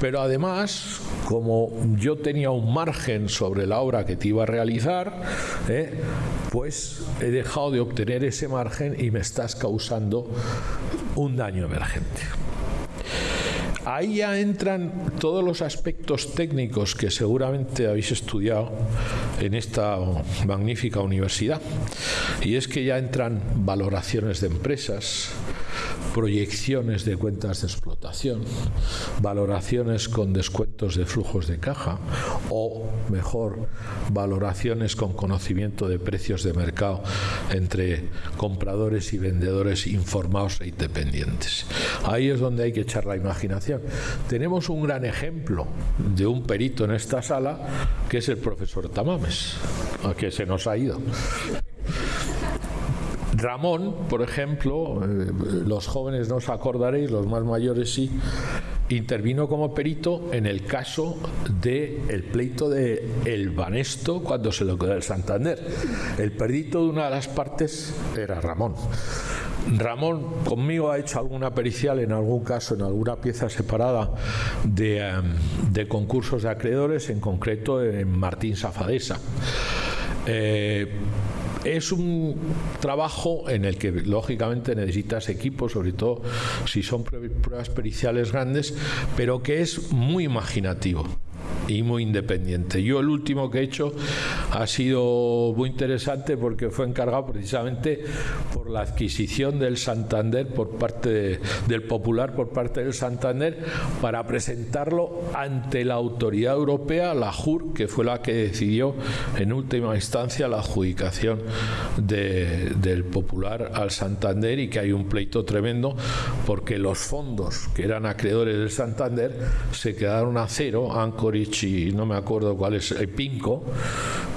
S4: Pero además, como yo tenía un margen sobre la obra que te iba a realizar, ¿eh? pues he dejado de obtener ese margen y me estás causando un daño emergente. Ahí ya entran todos los aspectos técnicos que seguramente habéis estudiado en esta magnífica universidad. Y es que ya entran valoraciones de empresas, proyecciones de cuentas de explotación, valoraciones con descuentos de flujos de caja o, mejor, valoraciones con conocimiento de precios de mercado entre compradores y vendedores informados e independientes. Ahí es donde hay que echar la imaginación. Tenemos un gran ejemplo de un perito en esta sala que es el profesor Tamames, que se nos ha ido. Ramón, por ejemplo, eh, los jóvenes no os acordaréis, los más mayores sí, intervino como perito en el caso del el pleito de El Banesto cuando se lo quedó el Santander. El perito de una de las partes era Ramón. Ramón conmigo ha hecho alguna pericial en algún caso, en alguna pieza separada de, em, de concursos de acreedores, en concreto en Martín Safadesa. Eh, es un trabajo en el que lógicamente necesitas equipos, sobre todo si son pruebas periciales grandes, pero que es muy imaginativo y muy independiente. Yo el último que he hecho ha sido muy interesante porque fue encargado precisamente por la adquisición del Santander por parte del Popular por parte del Santander para presentarlo ante la autoridad europea, la JUR, que fue la que decidió en última instancia la adjudicación del Popular al Santander y que hay un pleito tremendo porque los fondos que eran acreedores del Santander se quedaron a cero, Y no me acuerdo cuál es, el Pinco,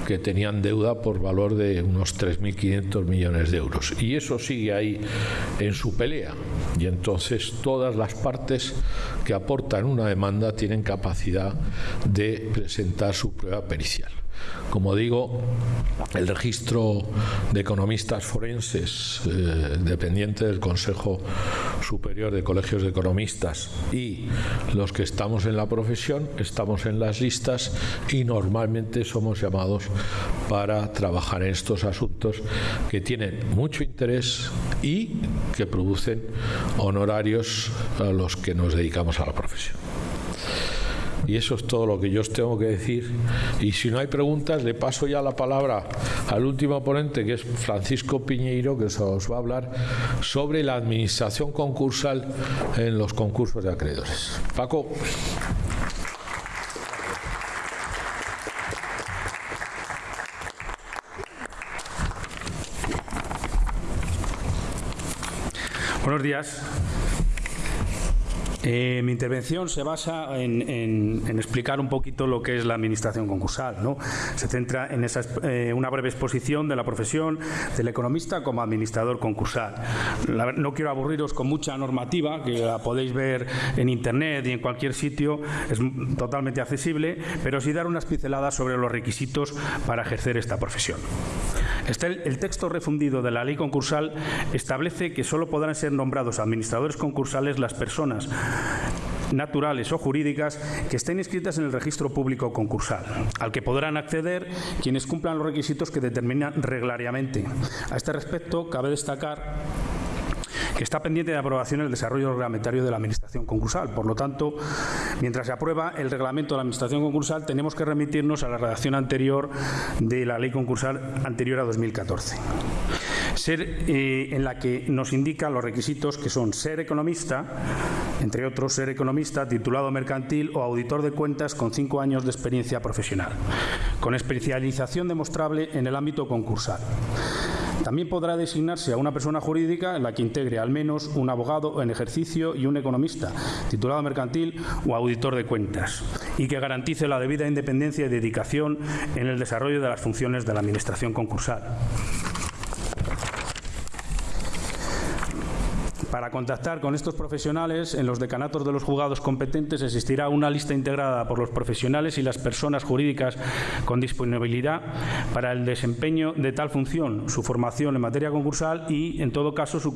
S4: que tenían deuda por valor de unos 3.500 millones de euros. Y eso sigue ahí en su pelea. Y entonces todas las partes que aportan una demanda tienen capacidad de presentar su prueba pericial. Como digo, el registro de economistas forenses eh, dependiente del Consejo Superior de Colegios de Economistas y los que estamos en la profesión estamos en las listas y normalmente somos llamados para trabajar en estos asuntos que tienen mucho interés y que producen honorarios a los que nos dedicamos a la profesión. Y eso es todo lo que yo os tengo que decir. Y si no hay preguntas, le paso ya la palabra al último ponente, que es Francisco Piñeiro, que os va a hablar sobre la administración concursal en los concursos de acreedores. Paco.
S9: Buenos días. Eh, mi intervención se basa en, explicar un poquito lo que es la administración concursal. ¿no? Se centra en esa, eh, una breve exposición de la profesión del economista como administrador concursal. no quiero aburriros con mucha normativa, que la podéis ver en Internet y en cualquier sitio, es totalmente accesible, pero sí dar unas pinceladas sobre los requisitos para ejercer esta profesión. Este, el texto refundido de la ley concursal establece que solo podrán ser nombrados administradores concursales las personas naturales o jurídicas que estén inscritas en el registro público concursal, al que podrán acceder quienes cumplan los requisitos que determinan reglariamente. A este respecto, cabe destacar que está pendiente de aprobación el desarrollo reglamentario de la Administración concursal. Por lo tanto, mientras se aprueba el reglamento de la Administración concursal, tenemos que remitirnos a la redacción anterior de la ley concursal anterior a 2014 ser, eh, en la que nos indica los requisitos que son ser economista, entre otros ser economista, titulado mercantil o auditor de cuentas con cinco años de experiencia profesional, con especialización demostrable en el ámbito concursal. También podrá designarse a una persona jurídica en la que integre al menos un abogado en ejercicio y un economista, titulado mercantil o auditor de cuentas, y que garantice la debida independencia y dedicación en el desarrollo de las funciones de la Administración concursal. Para contactar con estos profesionales, en los decanatos de los juzgados competentes existirá una lista integrada por los profesionales y las personas jurídicas con disponibilidad para el desempeño de tal función, su formación en materia concursal y, en todo caso, su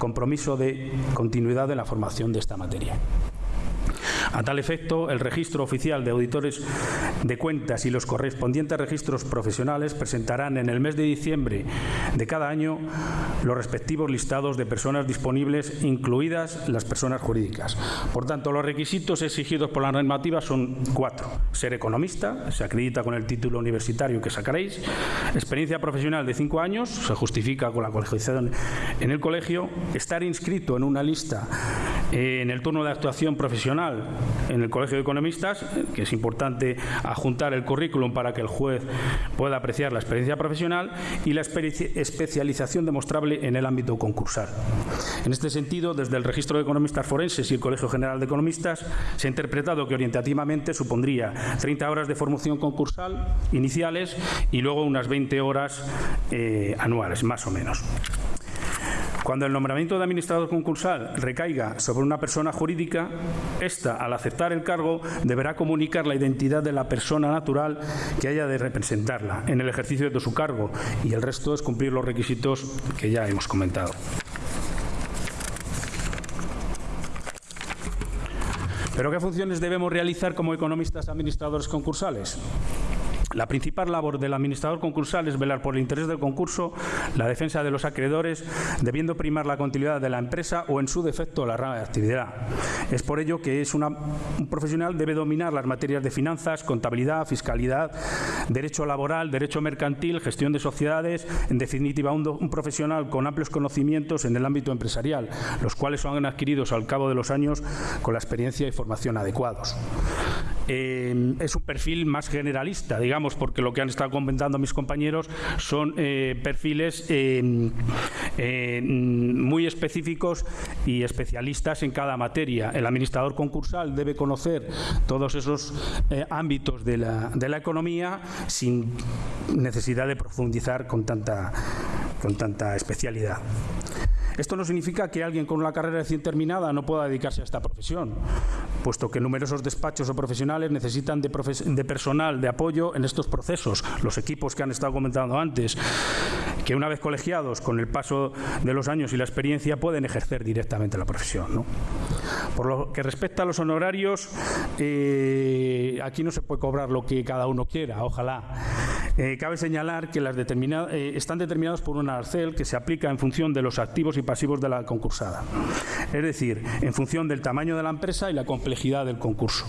S9: compromiso de continuidad de la formación de esta materia. A tal efecto, el registro oficial de auditores de cuentas y los correspondientes registros profesionales presentarán en el mes de diciembre de cada año los respectivos listados de personas disponibles, incluidas las personas jurídicas. Por tanto, los requisitos exigidos por la normativa son cuatro. Ser economista, se acredita con el título universitario que sacaréis. Experiencia profesional de cinco años, se justifica con la colegiación en el colegio. Estar inscrito en una lista en el turno de actuación profesional en el Colegio de Economistas, que es importante adjuntar el currículum para que el juez pueda apreciar la experiencia profesional y la especialización demostrable en el ámbito concursal. En este sentido, desde el Registro de Economistas Forenses y el Colegio General de Economistas se ha interpretado que orientativamente supondría 30 horas de formación concursal iniciales y luego unas 20 horas eh, anuales, más o menos. Cuando el nombramiento de administrador concursal recaiga sobre una persona jurídica, ésta, al aceptar el cargo, deberá comunicar la identidad de la persona natural que haya de representarla en el ejercicio de su cargo y el resto es cumplir los requisitos que ya hemos comentado. ¿Pero qué funciones debemos realizar como economistas administradores concursales? La principal labor del administrador concursal es velar por el interés del concurso, la defensa de los acreedores, debiendo primar la continuidad de la empresa o, en su defecto, la rama de actividad. Es por ello que es un profesional debe dominar las materias de finanzas, contabilidad, fiscalidad, derecho laboral, derecho mercantil, gestión de sociedades, en definitiva, un, profesional con amplios conocimientos en el ámbito empresarial, los cuales son adquiridos al cabo de los años con la experiencia y formación adecuados. Eh, es un perfil más generalista, digamos, porque lo que han estado comentando mis compañeros son eh, perfiles eh, muy específicos y especialistas en cada materia. El administrador concursal debe conocer todos esos ámbitos de la, de la economía sin necesidad de profundizar con tanta, con tanta especialidad. Esto no significa que alguien con una carrera recién terminada no pueda dedicarse a esta profesión, puesto que numerosos despachos o profesionales necesitan de, personal de apoyo en estos procesos, los equipos que han estado comentando antes, que una vez colegiados con el paso de los años y la experiencia pueden ejercer directamente la profesión. Por lo que respecta a los honorarios, eh, aquí no se puede cobrar lo que cada uno quiera, ojalá. Eh, cabe señalar que las eh, están determinados por un arcel que se aplica en función de los activos y pasivos de la concursada, es decir, en función del tamaño de la empresa y la complejidad del concurso.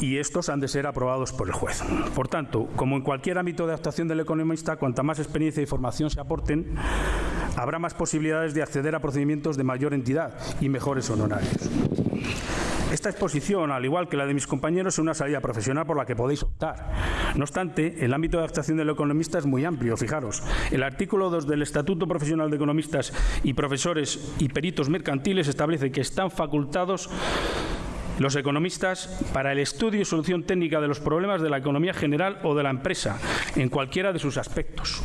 S9: y estos han de ser aprobados por el juez. Por tanto, como en cualquier ámbito de actuación del economista, cuanta más experiencia y formación se aporten, habrá más posibilidades de acceder a procedimientos de mayor entidad y mejores honorarios. Esta exposición, al igual que la de mis compañeros, es una salida profesional por la que podéis optar. No obstante, el ámbito de actuación del economista es muy amplio, fijaros. El artículo 2 del Estatuto Profesional de Economistas y Profesores y Peritos Mercantiles establece que están facultados los economistas para el estudio y solución técnica de los problemas de la economía general o de la empresa, en cualquiera de sus aspectos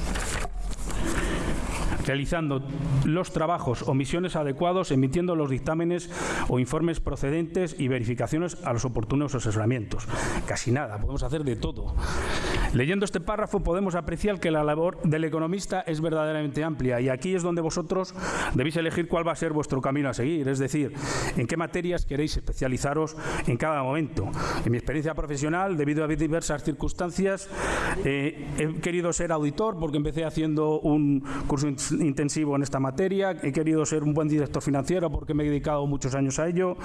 S9: realizando los trabajos o misiones adecuados, emitiendo los dictámenes o informes procedentes y verificaciones a los oportunos asesoramientos. Casi nada, podemos hacer de todo. Leyendo este párrafo podemos apreciar que la labor del economista es verdaderamente amplia y aquí es donde vosotros debéis elegir cuál va a ser vuestro camino a seguir, es decir, en qué materias queréis especializaros en cada momento. En mi experiencia profesional, debido a diversas circunstancias, eh, he querido ser auditor porque empecé haciendo un curso intensivo en esta materia, he querido ser un buen director financiero porque me he dedicado muchos años a ello,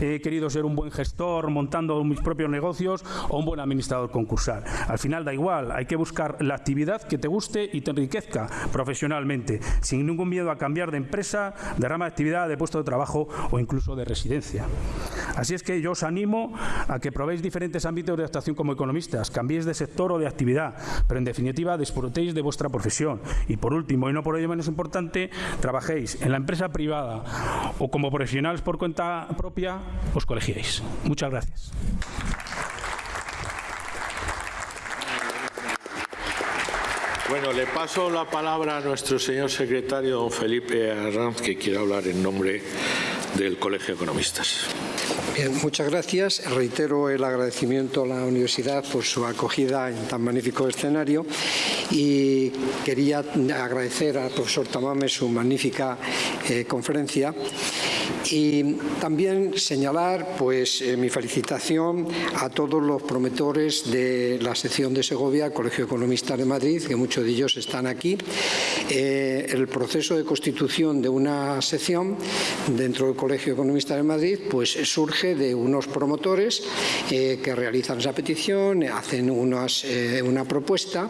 S9: he querido ser un buen gestor montando mis propios negocios o un buen administrador concursal. Al final da igual, hay que buscar la actividad que te guste y te enriquezca profesionalmente, sin ningún miedo a cambiar de empresa, de rama de actividad, de puesto de trabajo o incluso de residencia. Así es que yo os animo a que probéis diferentes ámbitos de actuación como economistas, cambiéis de sector o de actividad, pero en definitiva disfrutéis de vuestra profesión. Y por último, y no por ello menos importante, trabajéis en la empresa privada o como profesionales por cuenta propia, os colegiéis. Muchas gracias.
S4: Bueno, le paso la palabra a nuestro señor secretario, don Felipe Arranz, que quiere hablar en nombre del Colegio de Economistas.
S2: Bien, muchas gracias. Reitero el agradecimiento a la universidad por su acogida en tan magnífico escenario y quería agradecer al profesor Tamame su magnífica eh, conferencia y también señalar pues, eh, mi felicitación a todos los promotores de la sección de Segovia, Colegio Economista de Madrid, que muchos de ellos están aquí. Eh, el proceso de constitución de una sección dentro del Colegio Economista de Madrid pues, surge de unos promotores eh, que realizan esa petición, hacen unas, una propuesta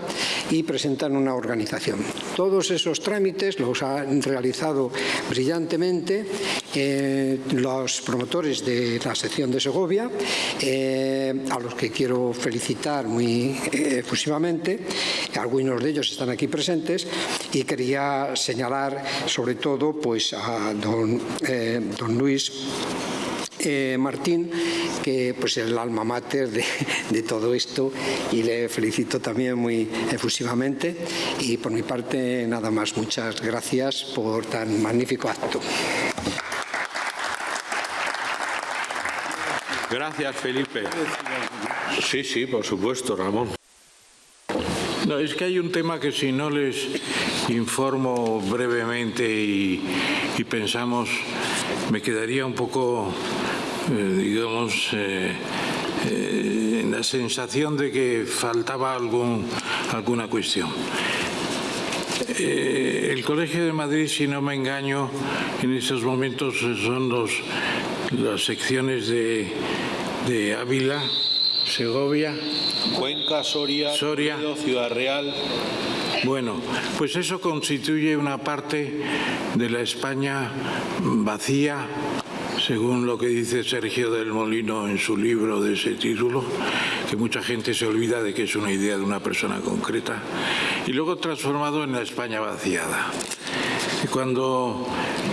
S2: y presentan una organización. Todos esos trámites los han realizado brillantemente eh, los promotores de la sección de Segovia, eh, a los que quiero felicitar muy eh, efusivamente, algunos de ellos están aquí presentes, y quería señalar sobre todo pues, a don, don Luis Martín, que pues es el alma mater de, de, todo esto y le felicito también muy efusivamente y por mi parte nada más, muchas gracias por tan magnífico acto.
S4: Gracias, Felipe. Sí, sí, por supuesto, Ramón.
S3: No, es que hay un tema que si no les informo brevemente y, pensamos, me quedaría un poco, eh, digamos, eh, eh, en la sensación de que faltaba algún, alguna cuestión. el Colegio de Madrid, si no me engaño, en estos momentos son los, las secciones de de Ávila, Segovia,
S4: Cuenca, Soria,
S3: Soria.
S4: Ciudad Real.
S3: Bueno, pues eso constituye una parte de la España vacía, según lo que dice Sergio del Molino en su libro de ese título, que mucha gente se olvida de que es una idea de una persona concreta, y luego transformado en la España vaciada. Cuando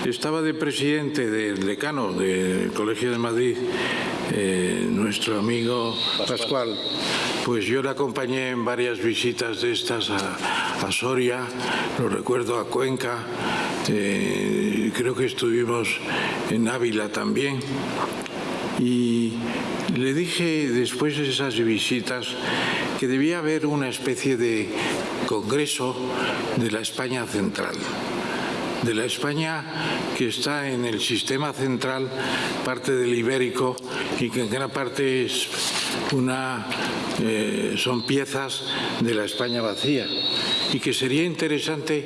S3: estaba de presidente del decano del Colegio de Madrid, eh, nuestro amigo Pascual. Pues yo le acompañé en varias visitas de estas a, Soria, lo recuerdo a Cuenca, eh, creo que estuvimos en Ávila también. Y le dije después de esas visitas que debía haber una especie de congreso de la España central de la España que está en el sistema central, parte del ibérico, y que en gran parte es una, eh, son piezas de la España vacía y que sería interesante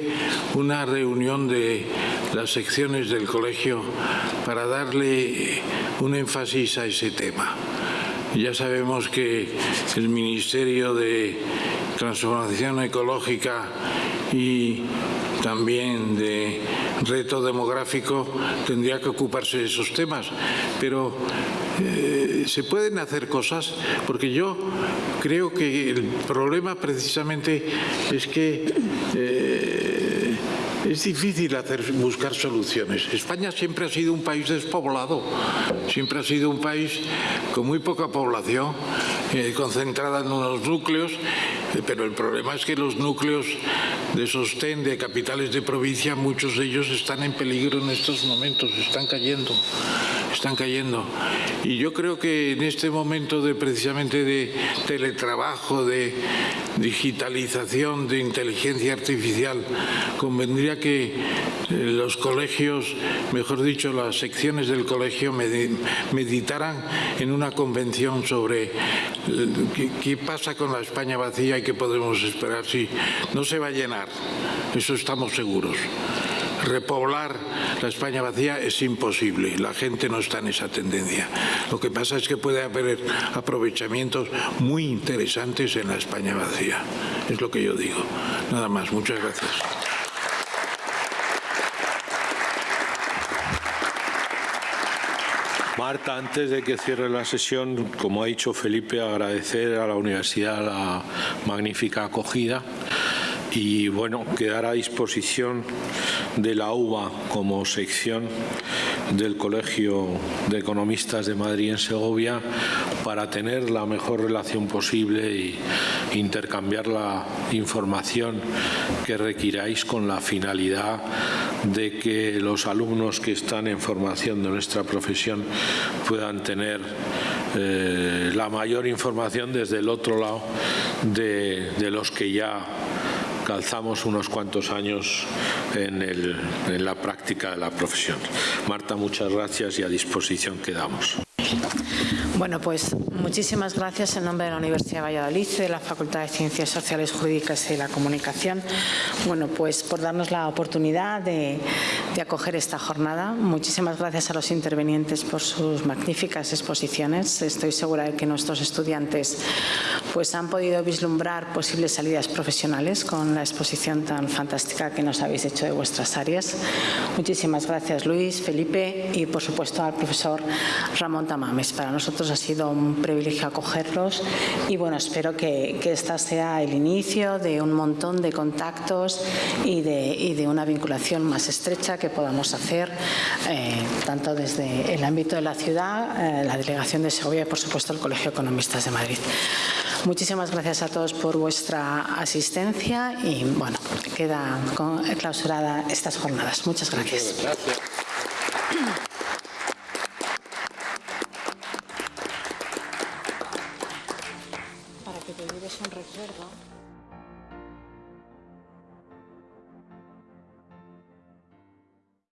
S3: una reunión de las secciones del colegio para darle un énfasis a ese tema. Ya sabemos que el Ministerio de Transformación Ecológica y también de reto demográfico tendría que ocuparse de esos temas, pero eh, se pueden hacer cosas porque yo creo que el problema precisamente es que eh, es difícil hacer, buscar soluciones. España siempre ha sido un país despoblado, siempre ha sido un país con muy poca población, eh, concentrada en unos núcleos, eh, pero el problema es que los núcleos de sostén de capitales de provincia, muchos de ellos están en peligro en estos momentos, están cayendo, están cayendo. Y yo creo que en este momento de precisamente de teletrabajo, de digitalización, de inteligencia artificial, convendría que eh, los colegios, mejor dicho, las secciones del colegio meditaran en una convención sobre eh, qué, pasa con la España vacía y qué podemos esperar si no se va a llenar. Eso estamos seguros repoblar la España vacía es imposible, la gente no está en esa tendencia. Lo que pasa es que puede haber aprovechamientos muy interesantes en la España vacía, es lo que yo digo. Nada más, muchas gracias.
S4: Marta, antes de que cierre la sesión, como ha dicho Felipe, agradecer a la universidad la magnífica acogida y bueno, quedar a disposición de la UBA como sección del Colegio de Economistas de Madrid en Segovia para tener la mejor relación posible y intercambiar la información que requiráis con la finalidad de que los alumnos que están en formación de nuestra profesión puedan tener eh, la mayor información desde el otro lado de, de los que ya calzamos unos cuantos años en, en la práctica de la profesión. Marta, muchas gracias y a disposición quedamos.
S1: Bueno, pues muchísimas gracias en nombre de la Universidad de Valladolid, de la Facultad de Ciencias Sociales, Jurídicas y la Comunicación, bueno, pues por darnos la oportunidad de, acoger esta jornada. Muchísimas gracias a los intervenientes por sus magníficas exposiciones. Estoy segura de que nuestros estudiantes pues han podido vislumbrar posibles salidas profesionales con la exposición tan fantástica que nos habéis hecho de vuestras áreas. Muchísimas gracias Luis, Felipe y por supuesto al profesor Ramón Tamames. Para nosotros ha sido un privilegio acogerlos y bueno, espero que, que esta sea el inicio de un montón de contactos y de, y de una vinculación más estrecha que podamos hacer eh, tanto desde el ámbito de la ciudad, eh, la Delegación de Segovia y por supuesto el Colegio Economistas de Madrid. Muchísimas gracias a todos por vuestra asistencia y bueno, queda clausurada estas jornadas. Muchas gracias. Muchas gracias.